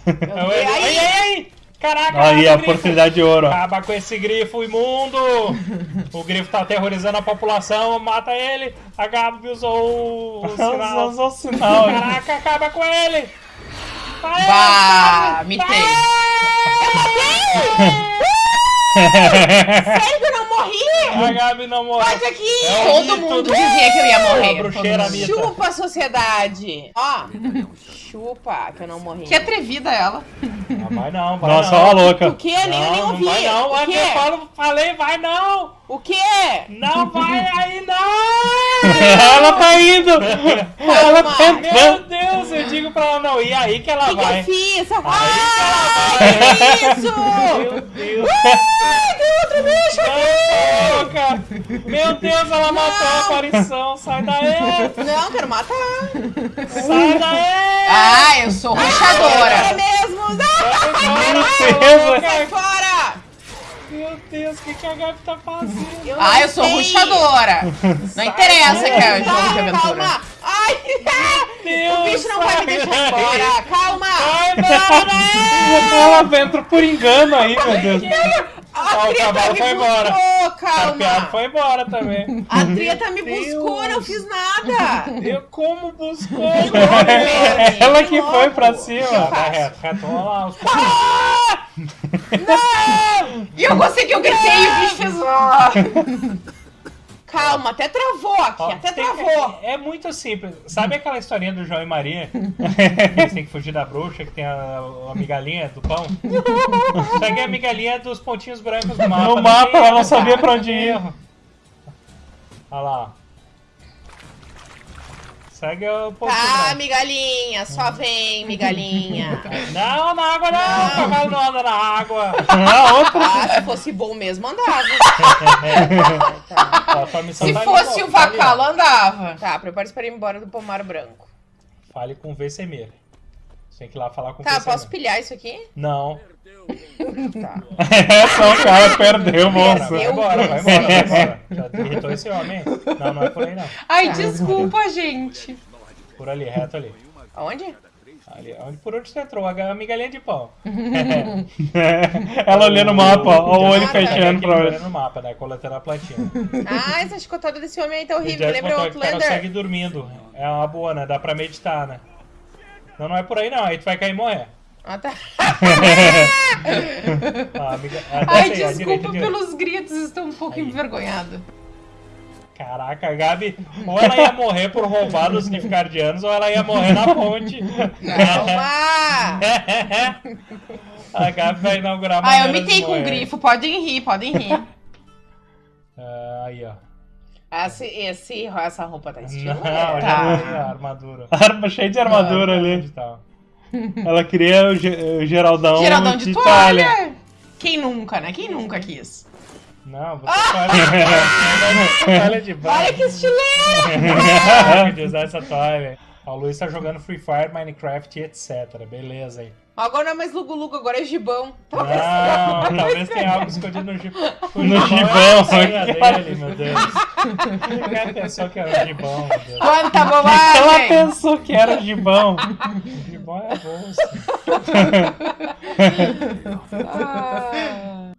Speaker 3: Ai, ai, ai! Caraca,
Speaker 2: Aí, a oportunidade de ouro.
Speaker 3: Acaba com esse grifo imundo! O grifo tá aterrorizando a população, mata ele! A Gabi usou o sinal.
Speaker 2: Usou o sinal.
Speaker 3: Caraca, acaba com ele! Vai,
Speaker 1: Bah,
Speaker 3: Gabi!
Speaker 1: mitei.
Speaker 4: Sério que eu não morri?
Speaker 3: A Gabi não morreu.
Speaker 4: Pode aqui.
Speaker 3: É
Speaker 1: Todo mundo
Speaker 3: do-
Speaker 1: dizia que eu ia morrer.
Speaker 4: Chupa a sociedade. Ó, chupa que eu não morri.
Speaker 1: Que atrevida ela.
Speaker 3: Ah, vai não, vai
Speaker 2: Nossa,
Speaker 3: não.
Speaker 2: ó a louca.
Speaker 4: O que? Nem, nem
Speaker 3: Não,
Speaker 4: ouvi.
Speaker 3: não vai não.
Speaker 4: O
Speaker 3: É que eu
Speaker 4: que?
Speaker 3: falo, falei, vai não!
Speaker 4: O que?
Speaker 3: Não vai aí não!
Speaker 2: Ela tá indo! Ela tá.
Speaker 3: Meu! Deus, eu digo pra ela não ir aí que ela
Speaker 4: O que, que
Speaker 3: vai.
Speaker 4: eu fiz?
Speaker 3: Aí
Speaker 4: Ah,
Speaker 3: que ela vai.
Speaker 4: que isso?
Speaker 3: Meu Deus.
Speaker 4: Ai, tem outro bicho aqui.
Speaker 3: Não, cara. Meu Deus, ela matou a aparição. Sai daí.
Speaker 4: Não, quero matar.
Speaker 3: Sai daí.
Speaker 1: Ah, eu sou
Speaker 4: É
Speaker 1: ruxadora.
Speaker 4: mesmo.
Speaker 2: Certeza.
Speaker 4: Sai fora.
Speaker 3: Meu Deus, o que, que a Gabi tá fazendo?
Speaker 4: Eu
Speaker 1: Ah,
Speaker 4: não
Speaker 1: eu sou
Speaker 4: sei.
Speaker 1: ruxadora. Não interessa que é jogo de aventura.
Speaker 4: calma. Ai,
Speaker 3: Deus,
Speaker 4: o bicho não vai me deixar embora. Calma.
Speaker 3: Vai embora.
Speaker 2: Ela entra por engano aí, meu Deus.
Speaker 4: A
Speaker 3: o
Speaker 4: treta
Speaker 3: cavalo
Speaker 4: me
Speaker 3: foi embora. A
Speaker 4: calma.
Speaker 3: foi embora também.
Speaker 4: A treta me
Speaker 3: Deus.
Speaker 4: buscou, não fiz nada.
Speaker 3: Eu como buscou?
Speaker 2: Ela que foi pra cima.
Speaker 3: Vai reto, reto. Lá. Os...
Speaker 1: E eu que eu gritei e o bicho fez.
Speaker 4: Calma, até travou aqui,
Speaker 3: Ó,
Speaker 4: até
Speaker 3: tem
Speaker 4: travou.
Speaker 3: É muito simples. Sabe aquela historinha do João e Maria? Que Eles têm que fugir da bruxa, que tem a, a migalhinha do pão. Só que a migalhinha é dos pontinhos brancos do mapa.
Speaker 2: No
Speaker 3: Não
Speaker 2: mapa, ela não
Speaker 3: erro,
Speaker 2: sabia pra
Speaker 3: não
Speaker 2: onde ir.
Speaker 3: Olha lá. Segue o pontinho
Speaker 4: Tá, migalhinha, só vem, migalhinha.
Speaker 3: Não, na água não!
Speaker 4: Não.
Speaker 3: O cavalo não anda na água!
Speaker 2: A outra.
Speaker 4: Ah, se fosse bom mesmo, andava.
Speaker 3: Ó, tua missão
Speaker 1: Se
Speaker 3: tá
Speaker 1: fosse o
Speaker 3: tá ali, ó.
Speaker 1: vacalo, andava.
Speaker 4: Tá, prepare-se para ir embora do pomar branco.
Speaker 3: Fale com o Vesemir. Você tem que ir lá falar com o
Speaker 4: Tá, posso pilhar isso aqui?
Speaker 3: Não.
Speaker 4: Tá.
Speaker 2: Essa o cara perdeu, moça.
Speaker 3: Vai embora, vai embora, vai embora. Já irritou esse homem? Não, não é por aí não.
Speaker 1: Ai,
Speaker 4: Tá.
Speaker 1: desculpa, gente.
Speaker 3: Por ali, reto ali.
Speaker 4: Aonde?
Speaker 3: ali onde, por onde você entrou? A migalhinha de pão.
Speaker 2: Ela olhando o mapa, ó, o olho
Speaker 4: Ah, tá.
Speaker 2: fechando pra
Speaker 3: olhando
Speaker 2: ver.
Speaker 3: no mapa, né? Coletando a plantinha.
Speaker 4: Ah, essa chicotada desse homem aí tá horrível. Lembra o
Speaker 3: cara
Speaker 4: Outlander?
Speaker 3: segue dormindo. É uma boa, né? Dá pra meditar, né? Não, não é por aí não. Aí tu vai cair e morrer.
Speaker 4: Ah, tá.
Speaker 3: Ah, amiga, ah,
Speaker 1: Ai, desculpa
Speaker 3: direita,
Speaker 1: pelos gritos, estou um pouco
Speaker 3: Aí.
Speaker 1: envergonhada.
Speaker 3: Caraca, a Gabi, ou ela ia morrer por roubar os Nifgardianos, ou ela ia morrer na ponte.
Speaker 4: Calma!
Speaker 3: a Gabi vai inaugurar
Speaker 1: Ah, eu mitei com o grifo, podem rir, podem rir.
Speaker 3: Ah, aí, ó.
Speaker 4: Esse, esse, essa roupa tá estilo.
Speaker 3: Não, já
Speaker 1: Tá.
Speaker 3: armadura.
Speaker 2: Arma cheia de armadura ali.
Speaker 3: Onde tá?
Speaker 2: Ela queria o, Ge- o Geraldão,
Speaker 1: Geraldão de
Speaker 2: Itália.
Speaker 1: toalha. Quem nunca, né? Quem nunca quis?
Speaker 3: Não, você pode. toalha de banho.
Speaker 4: Olha que estileiro!
Speaker 3: De usar essa toalha. O Luiz tá jogando Free Fire, Minecraft e etc. Beleza aí.
Speaker 4: Agora não é mais lugo-lugo, agora é gibão.
Speaker 3: Não, talvez tenha algo escondido no gibão.
Speaker 2: No gibão, olha.
Speaker 3: dele, meu Deus. Quem pensou que era o gibão.
Speaker 1: Quanta
Speaker 2: Ela
Speaker 1: bobagem!
Speaker 2: pensou que era o gibão.
Speaker 3: O gibão é bolsa.
Speaker 4: Ah.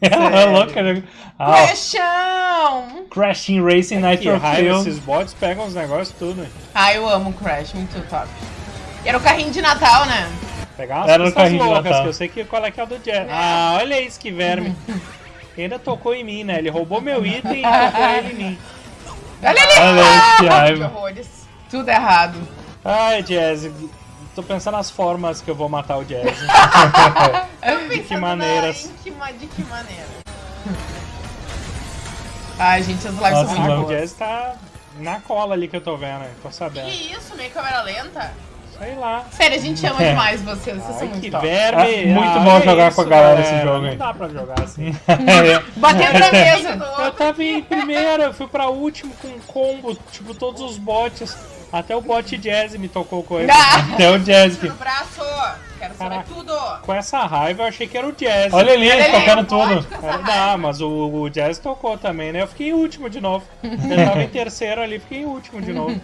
Speaker 2: Ela é louca. né? Ah,
Speaker 1: Crashão!
Speaker 2: Crashing Racing Nitro Fuel.
Speaker 3: esses bots pegam os negócios tudo.
Speaker 1: Ah, eu amo Crash, muito top. Era o carrinho de Natal, né?
Speaker 3: Pegar umas
Speaker 2: Era
Speaker 3: loucas,
Speaker 2: Natal.
Speaker 3: que eu sei que qual é que é o do Jazz. Ah, olha isso que verme. Ele ainda tocou em mim, né? Ele roubou meu item e tocou ele em mim.
Speaker 1: Olha ali!
Speaker 2: Olha aí, que raiva.
Speaker 1: horrores. Tudo errado.
Speaker 3: Ai, Jazz, tô pensando nas formas que eu vou matar o Jazz.
Speaker 1: De
Speaker 3: que maneiras.
Speaker 1: De que, ma- de que maneira? Ai, gente, as lives
Speaker 2: Nossa,
Speaker 1: são muito
Speaker 2: não.
Speaker 3: o
Speaker 1: boas.
Speaker 3: Jazz tá na cola ali que eu tô vendo, hein? tô sabendo.
Speaker 1: Que isso, meio câmera lenta?
Speaker 3: Sei lá.
Speaker 1: Sério, a gente ama demais vocês, vocês são
Speaker 3: que
Speaker 1: muito top.
Speaker 3: verme!
Speaker 2: Ah, muito
Speaker 3: Ah,
Speaker 2: bom jogar com a galera esse jogo
Speaker 3: Não
Speaker 2: aí.
Speaker 3: dá pra jogar assim.
Speaker 1: Batendo na mesa.
Speaker 3: Eu tava em primeiro, eu fui pra último com um combo, tipo, todos os bots. Até o bot Jazz me tocou coisa.
Speaker 4: Ah!
Speaker 3: Até o Jazz. que-
Speaker 1: No braço. Quero saber
Speaker 3: Caraca.
Speaker 1: tudo.
Speaker 3: Com essa raiva eu achei que era o Jazz.
Speaker 2: Olha ali,
Speaker 4: Olha
Speaker 2: tocando tudo.
Speaker 1: com
Speaker 3: Era-. Não, mas o, o Jazz tocou também, né? Eu fiquei em último de novo. Eu tava em terceiro ali, fiquei em último de novo.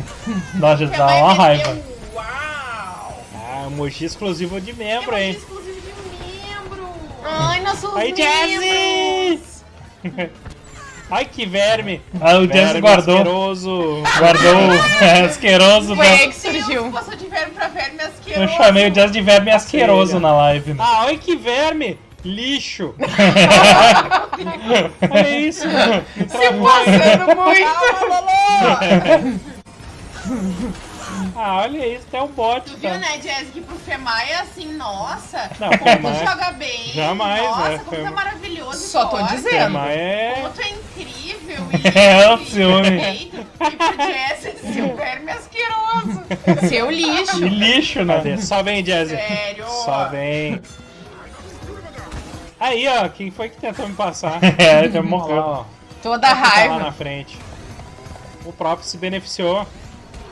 Speaker 2: Nossa, dá uma raiva.
Speaker 1: Uau.
Speaker 3: Ah, emoji exclusivo de membro,
Speaker 1: É
Speaker 3: hein?
Speaker 1: exclusivo de membro.
Speaker 4: Ai, nossos
Speaker 3: Aí,
Speaker 4: membros!
Speaker 3: Jazz! Ai, que verme!
Speaker 2: Ah, o Jazz guardou.
Speaker 3: asqueroso.
Speaker 2: Guardou o asqueroso.
Speaker 4: Foi
Speaker 2: da-
Speaker 4: aí que surgiu.
Speaker 1: Passou de verme pra verme asqueroso.
Speaker 2: Eu chamei o Jazz de verme asqueroso na live. né?
Speaker 3: Ah, ai, que verme! Lixo! Olha isso! Me travou.
Speaker 4: Passando muito.
Speaker 1: Calma, Lolo.
Speaker 3: Ah, olha isso, até um bot.
Speaker 1: Tu viu,
Speaker 3: Tá.
Speaker 1: né, Jazz, que pro Femai é assim, nossa,
Speaker 3: Não,
Speaker 1: como
Speaker 3: Femai-
Speaker 1: tu joga bem.
Speaker 3: Jamais,
Speaker 1: nossa,
Speaker 3: né,
Speaker 1: como tu é
Speaker 3: Femai-
Speaker 1: maravilhoso
Speaker 4: Só tô
Speaker 1: forte.
Speaker 4: dizendo.
Speaker 3: Mas é.
Speaker 1: Como tu é incrível
Speaker 2: É,
Speaker 1: e,
Speaker 2: o ciúme.
Speaker 1: perfeito. E pro Jazz, esse o verme asqueroso.
Speaker 4: Seu lixo.
Speaker 2: E lixo, né?
Speaker 3: Só vem, Jazz.
Speaker 1: Sério.
Speaker 3: Só vem. Aí, ó, quem foi que tentou me passar?
Speaker 2: É, já morreu.
Speaker 4: Toda a
Speaker 3: Tá lá
Speaker 4: raiva.
Speaker 3: na frente. O próprio se beneficiou.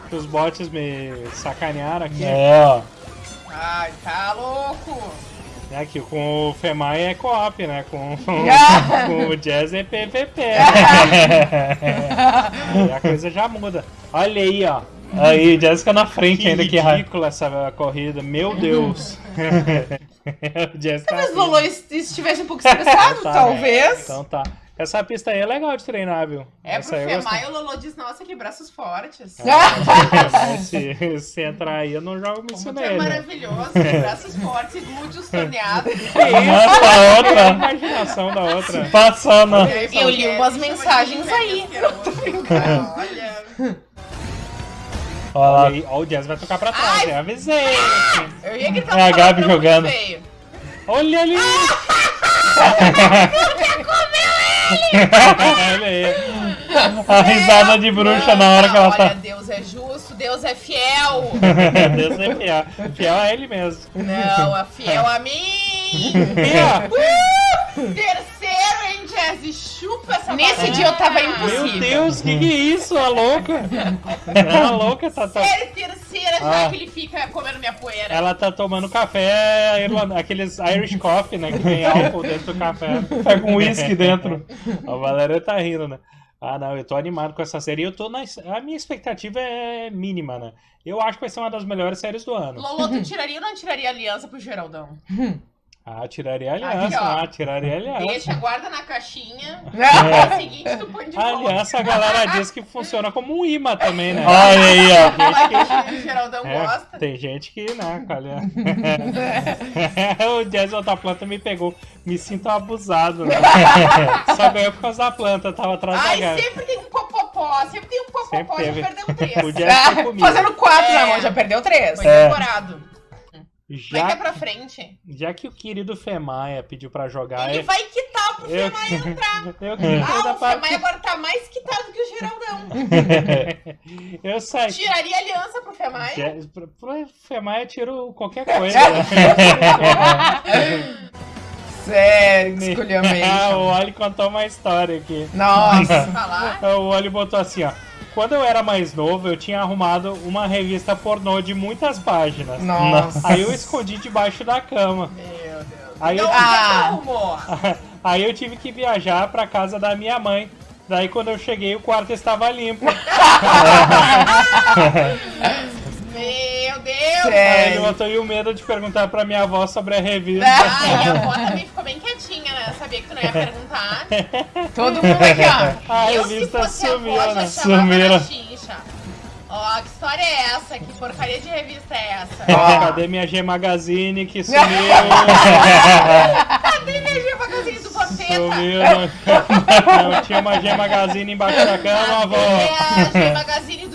Speaker 3: Que os bots me sacanearam aqui.
Speaker 2: É, ó.
Speaker 1: Ai, tá louco.
Speaker 3: É que com o Femai é co-op, né? Com, com o Jazz é PVP. Aí a coisa já muda. Olha aí, ó.
Speaker 2: Aí, o Jazz fica na frente
Speaker 3: Que
Speaker 2: ainda, que
Speaker 3: ridícula essa corrida. Meu Deus. Jazz tá
Speaker 4: Talvez o. Lolo est- estivesse um pouco estressado,
Speaker 3: Tá,
Speaker 4: talvez.
Speaker 3: Então tá. Essa pista aí é legal de treinar, viu?
Speaker 1: É
Speaker 3: Essa
Speaker 1: pro
Speaker 3: eu
Speaker 1: Femai, o Lolo diz, noça, que braços fortes.
Speaker 3: gostei. se, se entrar aí, eu não jogo me
Speaker 1: Como tu é maravilhoso, braços fortes e glúteos torneados.
Speaker 2: Nossa, a
Speaker 3: A
Speaker 2: outra.
Speaker 3: imaginação da outra.
Speaker 2: Passando.
Speaker 4: Eu li umas mensagens aí.
Speaker 1: Olha.
Speaker 2: Olha
Speaker 3: Olha o Jazz vai tocar pra trás,
Speaker 1: Ai.
Speaker 3: né? Avisei.
Speaker 1: Eu ia gritar
Speaker 2: É a
Speaker 1: um
Speaker 2: Gabi jogando.
Speaker 1: muito feio.
Speaker 3: Olha ali. Olha aí.
Speaker 2: A risada de bruxa na hora que ela
Speaker 1: Olha,
Speaker 2: tá.
Speaker 1: Deus é justo, Deus é fiel.
Speaker 3: Deus é fiel. Fiel a ele mesmo.
Speaker 1: Não, é fiel a mim.
Speaker 3: E,
Speaker 1: Uh! Terceiro, hein, Chupa essa
Speaker 4: Nesse dia eu tava impossível.
Speaker 3: meu Deus, que que é isso? A louca. A louca tá, tá-
Speaker 1: Terceira terceira, já
Speaker 3: Ah.
Speaker 1: que ele fica comendo minha poeira.
Speaker 3: Ela tá tomando café, aqueles Irish Coffee, né? Que tem álcool dentro do café.
Speaker 2: Tá com uísque dentro.
Speaker 3: A Valéria tá rindo, né? Ah, não, eu tô animado com essa série. Eu tô na... A minha expectativa é mínima, né? Eu acho que vai ser uma das melhores séries do ano.
Speaker 1: Lolo, tu tiraria ou não tiraria aliança pro Geraldão?
Speaker 3: Ah, tiraria a aliança,
Speaker 1: Aqui, ó.
Speaker 3: ah, tiraria a aliança.
Speaker 1: Deixa, guarda na caixinha.
Speaker 3: É.
Speaker 1: No seguinte, tu põe de
Speaker 3: A
Speaker 1: volta.
Speaker 3: aliança, a galera diz que funciona como um imã também, né?
Speaker 2: Olha aí, ó.
Speaker 1: Aquela que o Geraldão
Speaker 3: É,
Speaker 1: gosta.
Speaker 3: tem gente que, né, olha. o Jason da planta me pegou. Me sinto abusado, né? Só ganhou por causa da planta, tava atrás da
Speaker 1: Ai,
Speaker 3: garra.
Speaker 1: sempre tem um popopó, sempre tem um
Speaker 3: Sempre
Speaker 1: popopó, já
Speaker 3: teve.
Speaker 1: perdeu três.
Speaker 3: Jazz comigo.
Speaker 4: Fazendo quatro,
Speaker 1: É.
Speaker 4: né, amor? Já perdeu três.
Speaker 1: Foi
Speaker 2: É.
Speaker 1: decorado. Vai que é
Speaker 3: Já,
Speaker 1: pra frente.
Speaker 3: já que o querido Femaia pediu pra jogar,
Speaker 1: Ele
Speaker 3: eu,
Speaker 1: vai quitar pro
Speaker 3: eu,
Speaker 1: Femai entrar.
Speaker 3: eu queria
Speaker 1: Ah, o Femai
Speaker 3: parte.
Speaker 1: agora tá mais quitado que o Geraldão.
Speaker 3: Eu saí.
Speaker 1: Tiraria aliança pro Femai?
Speaker 3: Já- Pro pro Femaia eu tiro qualquer coisa. né?
Speaker 4: Sério, que
Speaker 3: Ah, o. Oli contou uma história aqui.
Speaker 4: Nossa.
Speaker 1: Falar?
Speaker 3: O Oli botou assim, ó. Quando eu era mais novo, eu tinha arrumado uma revista pornô de muitas páginas.
Speaker 4: Nossa.
Speaker 3: Aí eu escondi debaixo da cama.
Speaker 1: Meu Deus.
Speaker 3: Aí eu,
Speaker 1: Então,
Speaker 4: Ah.
Speaker 3: aí eu tive que viajar pra casa da minha mãe. Daí quando eu cheguei, o quarto estava limpo.
Speaker 1: Meu Deus.
Speaker 4: Sério.
Speaker 3: botou e o medo de perguntar pra minha avó sobre a revista.
Speaker 1: Ah, minha avó também ficou bem quietinha, né? Sabia que tu não ia perguntar.
Speaker 4: Todo mundo aqui, ó.
Speaker 3: A
Speaker 1: eu,
Speaker 3: revista sumiu,
Speaker 1: avó,
Speaker 3: né?
Speaker 2: Sumiram.
Speaker 1: Ó, que história é essa? Que porcaria de revista é essa?
Speaker 3: Ó, cadê minha G Magazine que sumiu?
Speaker 1: Cadê minha G Magazine do Vampeta?
Speaker 3: sumiu. Não, não tinha uma G Magazine embaixo da cama, avó.
Speaker 1: Cadê a G Magazine?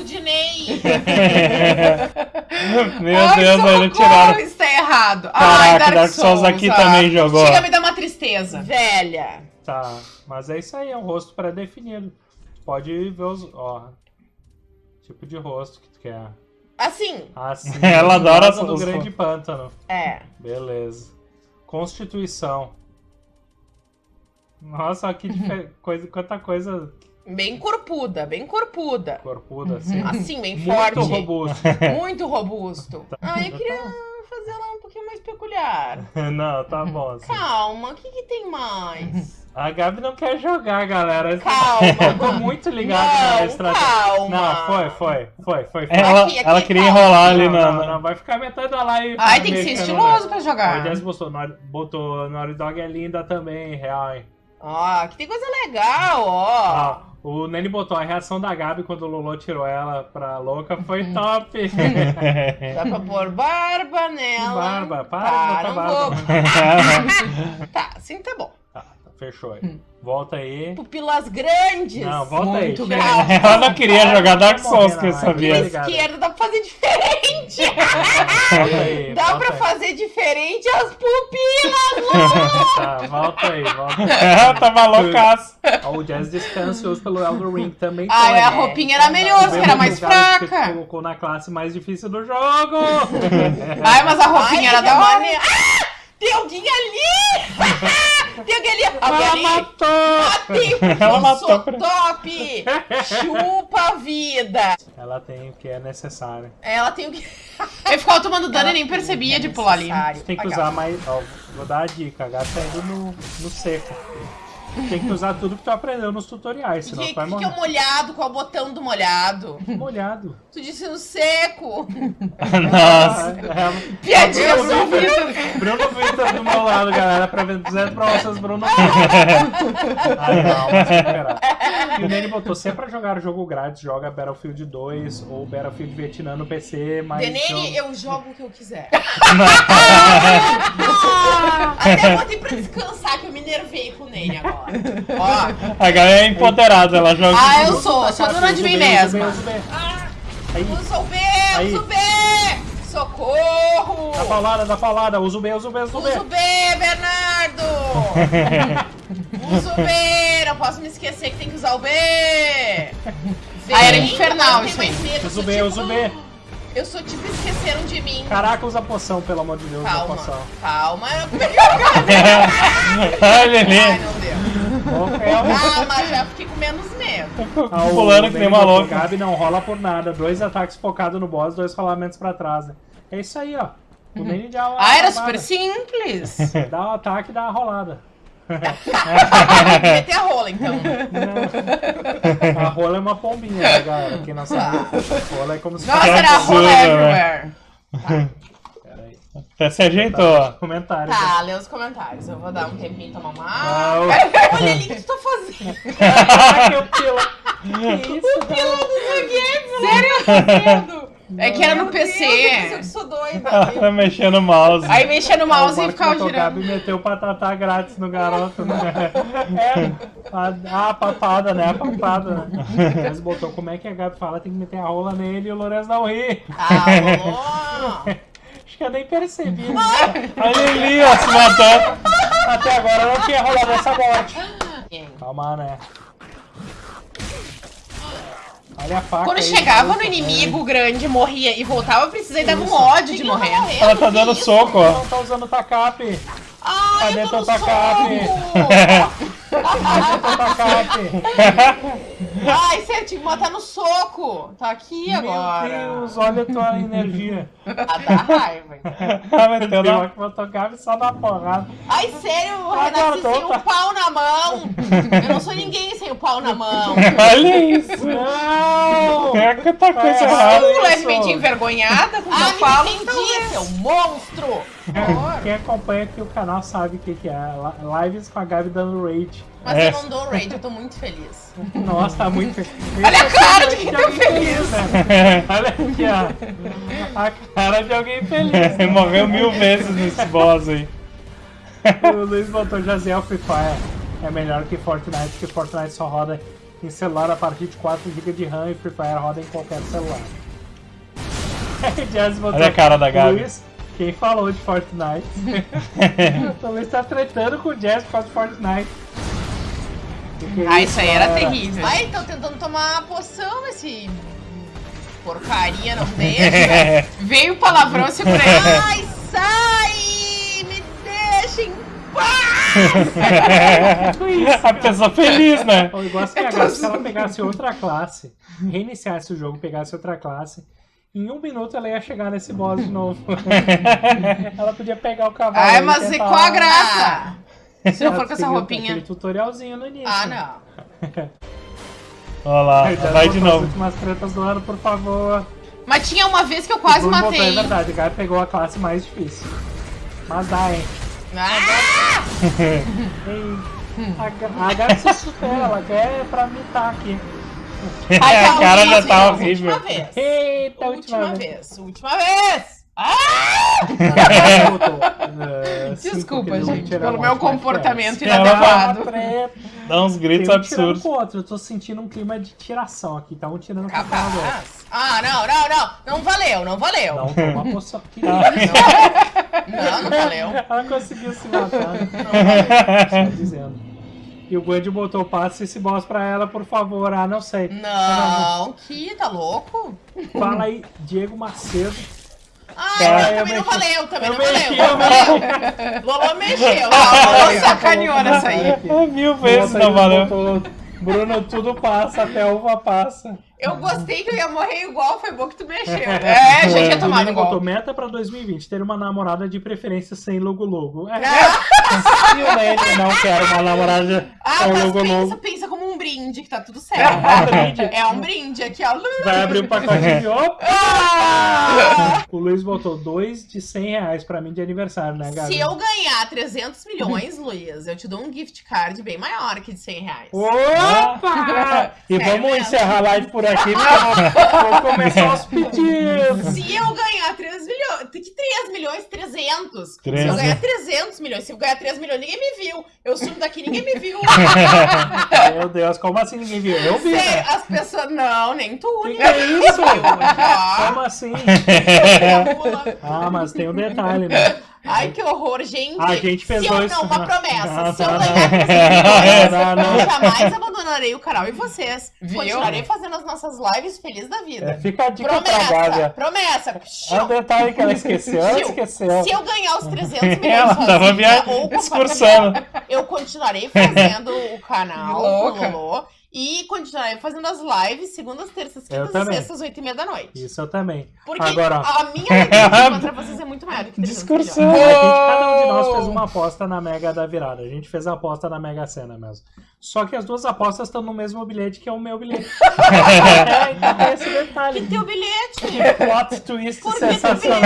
Speaker 2: Meu
Speaker 4: Ai,
Speaker 2: Deus, eles tiraram.
Speaker 4: Isso tá errado. Ai,
Speaker 2: Caraca, Dark Souls aqui
Speaker 4: ah.
Speaker 2: também jogou.
Speaker 4: Chega a me dar uma tristeza.
Speaker 1: Velha.
Speaker 3: Tá, mas é isso aí, é um rosto pré-definido. Pode ver os. Ó. Tipo de rosto que tu quer.
Speaker 1: Assim,
Speaker 3: Assim,
Speaker 2: Ela adora
Speaker 3: rosa do grande pântano.
Speaker 1: é.
Speaker 3: Beleza. Constituição. Nossa, que difer- coisa, quanta coisa
Speaker 1: Bem corpuda, bem corpuda.
Speaker 3: Corpuda, assim.
Speaker 1: Assim, bem
Speaker 3: Muito
Speaker 1: forte.
Speaker 3: robusto.
Speaker 1: Muito robusto. Ah, eu queria fazer ela um pouquinho mais peculiar.
Speaker 3: Não, tá bom. Assim.
Speaker 1: Calma, o que, que tem mais?
Speaker 3: A Gabi não quer jogar, galera. Eu
Speaker 1: Calma.
Speaker 3: tô muito ligado na
Speaker 1: Não,
Speaker 3: estratégia.
Speaker 1: calma.
Speaker 3: Não, foi, foi, foi, foi. foi.
Speaker 2: Ela,
Speaker 1: Aqui, aqui,
Speaker 2: ela queria
Speaker 1: calma.
Speaker 2: enrolar ali
Speaker 3: não,
Speaker 2: na.
Speaker 3: não, não, vai ficar metade da live.
Speaker 4: Ai, tem que ser estiloso
Speaker 3: né?
Speaker 4: pra
Speaker 3: O
Speaker 4: jogar.
Speaker 3: Jazz botou, botou Naughty Dog é linda também, real, hein?
Speaker 1: Ó, aqui tem coisa legal, ó.
Speaker 3: Ah, o Nene botou a reação da Gabi quando o Lolo tirou ela pra louca foi top.
Speaker 1: Dá pra pôr barba nela.
Speaker 3: Barba, para botar
Speaker 1: não
Speaker 3: barba.
Speaker 1: Tá, assim tá bom.
Speaker 3: Fechou aí. Volta aí.
Speaker 1: Pupilas grandes.
Speaker 3: Não, volta
Speaker 4: Muito
Speaker 3: aí.
Speaker 2: Ela não queria jogar Dark Souls, que eu sabia.
Speaker 1: Esquerda dá pra fazer diferente.
Speaker 3: Volta aí.
Speaker 1: Dá pra
Speaker 3: aí.
Speaker 1: fazer diferente as pupilas.
Speaker 3: Tá, volta aí, volta aí.
Speaker 2: Ela tava loucaço.
Speaker 3: O Jazz descansioso pelo Elden Ring também.
Speaker 4: Ah,
Speaker 3: foi.
Speaker 4: a roupinha era melhor, que era mais fraca.
Speaker 3: colocou na classe mais difícil do jogo.
Speaker 4: Ai, mas a roupinha
Speaker 1: Ai,
Speaker 4: era da hora.
Speaker 1: maneiro. Ah, tem alguém ali. tem alguém ali. Alguém
Speaker 3: Ela
Speaker 1: ali.
Speaker 3: matou.
Speaker 1: Matei, porque
Speaker 2: Ela
Speaker 1: eu
Speaker 2: matou
Speaker 1: sou
Speaker 2: pra-
Speaker 1: top. Chupa a vida.
Speaker 3: Ela tem o que é necessário.
Speaker 1: Ela tem o que...
Speaker 4: Eu ficava tomando dano e nem percebia de pular ali.
Speaker 1: Necessário.
Speaker 3: Você tem que usar mais. Ó, vou dar a dica, a gata tá indo no, no seco. Tem que usar tudo que tu aprendeu nos tutoriais,
Speaker 1: O
Speaker 3: senão
Speaker 1: que,
Speaker 3: tu vai
Speaker 1: que, que é o
Speaker 3: morrer.
Speaker 1: molhado? Qual o botão do molhado?
Speaker 3: Molhado.
Speaker 1: Tu disse no seco.
Speaker 2: Nossa.
Speaker 3: Ah, é-
Speaker 4: Piadinha
Speaker 3: Bruno. Vitor- Bruno Vitor do meu lado, galera, pra ver 200 pra vocês, Bruno Vitor. Ai, não. E o Nene botou, se é pra jogar jogo grátis, joga Battlefield 2 ou Battlefield Vietnã no PC, mas...
Speaker 1: Denene,
Speaker 3: jogo-
Speaker 1: eu jogo o que eu quiser. Até botei pra descansar, que eu me nervei com o Nene agora. Ó,
Speaker 2: A galera é empoderada, ela joga.
Speaker 4: Ah, eu sou, eu sou dona de mim
Speaker 3: B, usa o B,
Speaker 4: mesma.
Speaker 3: usa o B. Aí,
Speaker 1: usa o B,
Speaker 3: Aí.
Speaker 1: Socorro!
Speaker 3: dá paulada, dá paulada, usa o B, usa o B, usa o B.
Speaker 1: Usa o B, Bernardo! Usa o B! Não posso me esquecer que tem que usar o B!
Speaker 4: Ah, era infernal isso aí.
Speaker 3: Usa
Speaker 1: eu
Speaker 3: o
Speaker 1: sou
Speaker 3: B,
Speaker 1: tipo-
Speaker 3: usa o B.
Speaker 1: Eu sou tipo esqueceram de mim.
Speaker 3: Caraca, usa poção, pelo amor de Deus, usa
Speaker 1: Calma,
Speaker 3: poção.
Speaker 1: calma. Ai, não deu.
Speaker 3: É um-
Speaker 1: Calma, já fiquei com menos medo.
Speaker 3: Ah, o
Speaker 2: Pulando que nem uma
Speaker 3: botou,
Speaker 2: louca.
Speaker 3: Gabi não rola por nada. Dois ataques focados no boss, dois rolamentos pra trás. né? É isso aí, ó. O uma
Speaker 4: Ah, era super simples.
Speaker 3: Dá um ataque e dá uma rolada.
Speaker 1: Meter a rola, então.
Speaker 3: A rola é uma pombinha, né, galera? Quem não sabe. Rola é como se
Speaker 4: Nossa,
Speaker 3: fosse...
Speaker 4: era
Speaker 2: absurdo,
Speaker 4: rola
Speaker 2: né?
Speaker 4: everywhere.
Speaker 3: Peraí.
Speaker 2: Até se ajeitou.
Speaker 3: Comentário.
Speaker 1: Tá, lê os comentários. Eu vou dar um tempinho tomar uma água.
Speaker 3: o-
Speaker 1: Olha ali o que tu tá fazendo.
Speaker 3: O pila. Que isso, cara?
Speaker 4: Sério? É que era no
Speaker 1: Meu Deus, eu
Speaker 4: PC.
Speaker 1: que sou doida.
Speaker 2: Ela tá mexendo o mouse.
Speaker 4: Aí mexia no mouse
Speaker 3: Ah, o
Speaker 4: e ficava girando.
Speaker 3: Gabi meteu patatá grátis no garoto, né? É, a, a papada, né? A papada, né? Mas botou como é que a Gabi fala, tem que meter a rola nele e o Lourenço não ri.
Speaker 1: Ah.
Speaker 3: Acho que eu nem percebi. né?
Speaker 2: Olha ali, ó, se matando.
Speaker 3: Até agora eu não tinha rolado essa morte. Calma, né? Olha a faca
Speaker 4: Quando
Speaker 3: aí,
Speaker 4: chegava no inimigo grande, morria e voltava, eu precisei dar um ódio de morrer.
Speaker 2: Ela tá dando soco, ó.
Speaker 3: Não tá usando tacap.
Speaker 1: Ai,
Speaker 3: Cadê
Speaker 1: eu tô
Speaker 3: teu
Speaker 1: no
Speaker 3: tacape?
Speaker 1: Ai, sério, tinha que matar no soco. Tá aqui agora.
Speaker 3: Meu Deus, olha a tua energia.
Speaker 1: Ah, dá raiva. então.
Speaker 2: Ela meteu
Speaker 3: Deu
Speaker 2: na...
Speaker 3: que botou Gabi só na porrada.
Speaker 1: Ai, sério,
Speaker 3: Ah,
Speaker 1: Renato, sem
Speaker 3: tá.
Speaker 1: o pau na mão. Eu não sou ninguém sem o pau na mão.
Speaker 2: Olha isso.
Speaker 3: Não!
Speaker 2: É que tá coisa
Speaker 3: É,
Speaker 2: errada.
Speaker 3: isso.
Speaker 4: levemente envergonhada com o que
Speaker 1: Ah,
Speaker 4: eu falo.
Speaker 1: me entendi, seu monstro.
Speaker 3: Quem acompanha aqui o canal sabe o que, que é. Li- Lives com a Gabi dando rage.
Speaker 1: Mas
Speaker 2: É.
Speaker 1: eu não dou raid, eu tô muito feliz.
Speaker 3: Nossa, tá muito feliz.
Speaker 4: Olha a cara de quem tá
Speaker 3: alguém
Speaker 4: feliz.
Speaker 3: né? Olha aqui, ó. A cara de alguém feliz.
Speaker 2: Ele morreu mil vezes nesse boss aí.
Speaker 3: O Luiz botou Jaziel Free Fire. É melhor que Fortnite, porque Fortnite só roda em celular a partir de 4 GB de RAM e Free Fire roda em qualquer celular. Jazz botou
Speaker 2: Olha a cara da Gabi.
Speaker 3: Luiz, quem falou de Fortnite? o Luiz tá tretando com o Jazz por causa de Fortnite.
Speaker 4: Ah, isso aí era terrível.
Speaker 1: Ai, tô tentando tomar a poção, esse porcaria não deixa.
Speaker 4: Veio o palavrão, segurei.
Speaker 1: Ai, sai! Me deixa em paz!
Speaker 2: a pessoa feliz, né?
Speaker 3: Eu gosto que a Gabi, se ela pegasse outra classe, reiniciasse o jogo, pegasse outra classe, em um minuto ela ia chegar nesse boss de novo. ela podia pegar o cavalo.
Speaker 1: Ai, mas e qual a graça? Se não for com essa roupinha.
Speaker 3: Aquele tutorialzinho no início.
Speaker 1: Ah, não.
Speaker 2: Olha lá,
Speaker 3: Aí,
Speaker 2: vai de
Speaker 3: as
Speaker 2: novo.
Speaker 3: últimas tretas do ano, por favor.
Speaker 1: Mas tinha uma vez que eu quase
Speaker 3: botar,
Speaker 1: matei.
Speaker 3: É verdade, o Gabi pegou a classe mais difícil. Mas dá, hein?
Speaker 1: Ah,
Speaker 3: Ei, a, a Gabi se supera, ela quer pra mitar aqui.
Speaker 1: Ai,
Speaker 2: a cara já tá
Speaker 1: última
Speaker 2: horrível.
Speaker 1: vez.
Speaker 3: Eita,
Speaker 1: Última vez. Última vez. Ah!
Speaker 3: Ela botou, eh, cinco
Speaker 1: Desculpa, gente, pelo meu comportamento inadequado.
Speaker 2: Dá uns gritos
Speaker 3: um
Speaker 2: absurdos.
Speaker 3: outro. Eu tô sentindo um clima de tiração aqui. Tá um tirando o.
Speaker 1: Ah, não, não, não. Não valeu, não valeu.
Speaker 3: Não, uma. Que
Speaker 1: Não, não valeu.
Speaker 3: Ela conseguiu se matar. né? Estou dizendo. E o Band botou passe esse boss pra ela, por favor. Ah, não sei.
Speaker 1: Não, que tá louco?
Speaker 3: Fala aí, Diego Macedo.
Speaker 1: Ah,
Speaker 2: Tá,
Speaker 1: mas
Speaker 3: eu
Speaker 1: também não
Speaker 3: mexi.
Speaker 1: valeu, também
Speaker 3: Eu
Speaker 1: não valeu.
Speaker 3: mexi,
Speaker 1: Não
Speaker 3: eu
Speaker 1: valeu. Lolo mexeu. Ah, Lolo sacaneou nessa aí.
Speaker 2: É, Mil vezes não
Speaker 3: aí,
Speaker 2: valeu.
Speaker 3: Bruno, tudo passa, até uva passa.
Speaker 1: Eu gostei que eu ia morrer igual, foi bom que tu mexeu. É, já tinha tomado
Speaker 3: Ele botou
Speaker 1: igual.
Speaker 3: meta pra 2020, ter uma namorada de preferência sem logo-logo. É,
Speaker 1: Ah,
Speaker 3: e o Nene não quer uma namorada
Speaker 1: Ah,
Speaker 3: com
Speaker 1: mas
Speaker 3: logo-logo.
Speaker 1: pensa, pensa como um brinde, que tá tudo
Speaker 3: É um
Speaker 1: certo.
Speaker 3: brinde.
Speaker 1: É um brinde aqui, ó.
Speaker 3: Vai abrir o pacote de opa!
Speaker 1: Ah!
Speaker 3: O Luiz botou dois de 100 reais pra mim de aniversário, né, Gabi?
Speaker 1: Se eu ganhar 300 milhões, Luiz, eu te dou um gift card bem maior que de 100 reais.
Speaker 3: Opa! E vamos
Speaker 1: mesmo?
Speaker 3: encerrar a live por aqui, porque eu vou, vou começar os pedidos.
Speaker 1: Se eu ganhar 3 milhões. Que 3 milhões? 300. Se eu
Speaker 2: 300.
Speaker 1: ganhar 300 milhões. Se eu ganhar 3 milhões, ninguém me viu. Eu sumo daqui, ninguém me viu.
Speaker 3: Meu Deus, como assim ninguém viu? Eu vi,
Speaker 1: Sério,
Speaker 3: né?
Speaker 1: as pessoas. Não, nem tu.
Speaker 3: Que
Speaker 1: ninguém
Speaker 3: que é isso?
Speaker 1: viu.
Speaker 3: Como assim? Ah, mas tem um detalhe, né?
Speaker 1: Ai, que horror, gente.
Speaker 3: A gente fez
Speaker 1: Se eu
Speaker 3: dois-
Speaker 1: não, uma promessa.
Speaker 3: Ah,
Speaker 1: Se eu ganhar 300 milhões,
Speaker 3: Não, não, não.
Speaker 1: eu jamais abandonarei o canal e vocês.
Speaker 4: Viu?
Speaker 1: Continuarei fazendo as nossas lives feliz da
Speaker 3: É,
Speaker 1: vida.
Speaker 3: fica a dica pra
Speaker 1: Promessa,
Speaker 3: Gávea.
Speaker 1: promessa.
Speaker 3: É um detalhe que ela esqueceu, ela esqueceu.
Speaker 1: Se eu ganhar os 300 milhões
Speaker 2: Ela tava
Speaker 1: sozinha,
Speaker 2: via...
Speaker 1: ou com eu continuarei fazendo o canal
Speaker 4: Louca.
Speaker 1: Lolo e continuarei fazendo as lives segundas, terças, quintas e sextas, oito e meia da noite.
Speaker 3: Isso eu também.
Speaker 1: Porque
Speaker 3: Agora,
Speaker 1: a minha alegria contra vocês é muito maior do que 300
Speaker 2: Discursão.
Speaker 1: milhões.
Speaker 3: A gente, cada um de nós fez uma aposta na Mega da Virada. A gente fez a aposta na Mega Sena mesmo. Só que as duas apostas estão no mesmo bilhete, que é o meu bilhete. é, então tem esse detalhe.
Speaker 1: E teu bilhete?
Speaker 3: Plot twist
Speaker 1: Por que
Speaker 3: sensacional?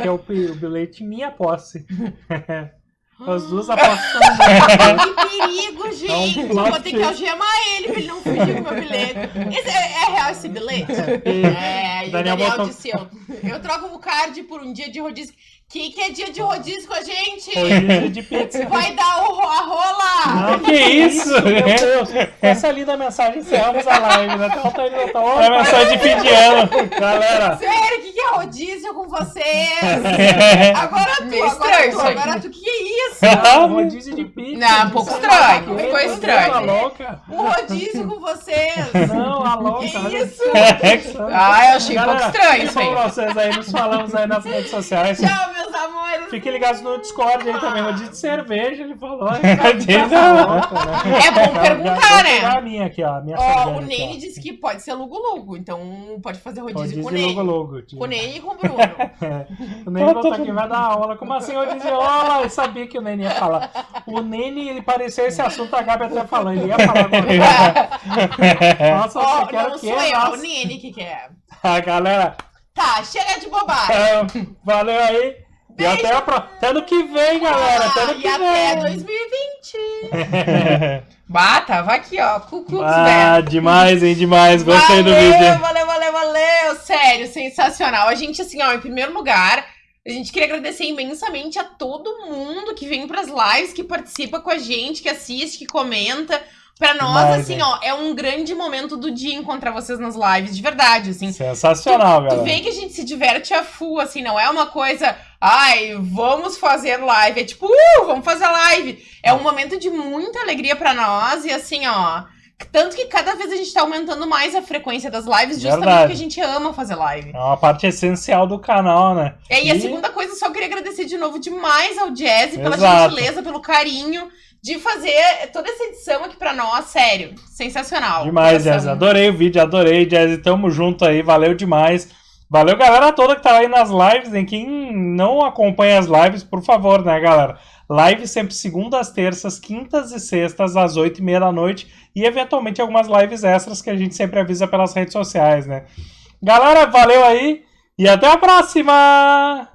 Speaker 3: Que é o, o bilhete minha posse. As duas no mesmo
Speaker 1: Que perigo, gente!
Speaker 3: É um
Speaker 1: Eu vou ter que algemar ele pra ele não fugir com o meu bilhete. Esse é, é real esse bilhete? É, e o
Speaker 3: Daniel
Speaker 1: Daniel
Speaker 3: botou-
Speaker 1: disse, eu, eu troco o card por um dia de rodízio. Que que é dia de rodízio com a gente?
Speaker 3: Rodízio de pizza.
Speaker 1: Vai dar o, ro- a rola!
Speaker 3: Não,
Speaker 2: Que isso?
Speaker 3: Meu Deus. Com essa linda mensagem, encerramos a live. Né? Tá, tá, tá, tá,
Speaker 2: É mensagem de fim de ano.
Speaker 3: Galera,
Speaker 1: Sério, o que, que é rodízio com vocês? Agora tu,
Speaker 4: Meio
Speaker 1: agora
Speaker 4: estranho
Speaker 1: tu, agora tu, o que, que é isso?
Speaker 3: ah, rodízio de pizza.
Speaker 1: Não, um pouco estranho, ficou estranho.
Speaker 3: Louca?
Speaker 1: Um rodízio com vocês!
Speaker 3: Não, a louca.
Speaker 1: Que isso?
Speaker 3: só.
Speaker 4: Ah, eu achei um pouco
Speaker 3: Galera,
Speaker 4: estranho isso aí.
Speaker 3: com vocês aí, nos falamos aí nas redes sociais.
Speaker 1: Tchau, meus amores!
Speaker 3: Fiquem ligados no Discord aí também, rodízio de cerveja, ele falou. Tá né?
Speaker 1: É bom perguntar, né?
Speaker 3: A minha aqui, ó. a Minha
Speaker 1: Ó, o
Speaker 3: aqui,
Speaker 1: Nene
Speaker 3: ó.
Speaker 1: disse que pode ser lugo-lugo, então pode fazer rodízio,
Speaker 3: Rodízio
Speaker 1: com o Nene.
Speaker 3: logo.
Speaker 1: Com o Nene e com o Bruno.
Speaker 3: O Nene botou aqui, vai dar aula. Como assim eu dizia, olha, eu sabia que o Nene ia falar. O Nene, ele parecia esse assunto, a Gabi até falou, ele ia falar agora. Nossa,
Speaker 1: Ó,
Speaker 3: você quer
Speaker 1: não
Speaker 3: o
Speaker 1: sou
Speaker 3: quê?
Speaker 1: eu, é o
Speaker 3: Nossa.
Speaker 1: Nene que quer.
Speaker 3: Ah, galera,
Speaker 1: Tá, chega de bobagem.
Speaker 3: é, valeu aí. E até, a pro... até ano que vem, galera. Até
Speaker 1: Ah,
Speaker 3: ano que
Speaker 1: e até
Speaker 3: vem.
Speaker 1: 2020.
Speaker 4: Bah, tava aqui, ó. Ku Klux
Speaker 2: Ah, demais, hein? Demais. Gostei do
Speaker 1: valeu,
Speaker 2: vídeo.
Speaker 1: Valeu, valeu, valeu. Sério, sensacional. A gente, assim, ó, em primeiro lugar, a gente queria agradecer imensamente a todo mundo que vem pras lives, que participa com a gente, que assiste, que comenta. Pra nós,
Speaker 2: Demais,
Speaker 1: assim, ó, é um grande momento do dia encontrar vocês nas lives, de verdade, assim.
Speaker 2: Sensacional,
Speaker 1: Tu
Speaker 2: galera.
Speaker 1: vê que a gente se diverte a full, assim, não é uma coisa, ai, vamos fazer live. É tipo, uh, vamos fazer live. É um momento de muita alegria pra nós e assim, ó. Tanto que cada vez a gente tá aumentando mais a frequência das lives, justamente
Speaker 3: Verdade.
Speaker 1: porque a gente ama fazer live.
Speaker 3: É uma parte essencial do canal, né?
Speaker 1: É, e a
Speaker 3: E-
Speaker 1: segunda coisa, só queria agradecer de novo demais ao Jazz pela gentileza, pelo carinho de fazer toda essa edição aqui pra nós, sério. Sensacional.
Speaker 3: Demais. Jazz. Adorei o vídeo, adorei, Jazz. Tamo junto aí, valeu demais. Valeu, galera toda que tá aí nas lives, hein? Quem não acompanha as lives, por favor, né, galera? Live sempre segundas, terças, quintas e sextas, às oito e meia da noite. E eventualmente algumas lives extras que a gente sempre avisa pelas redes sociais, né? Galera, valeu aí e até a próxima!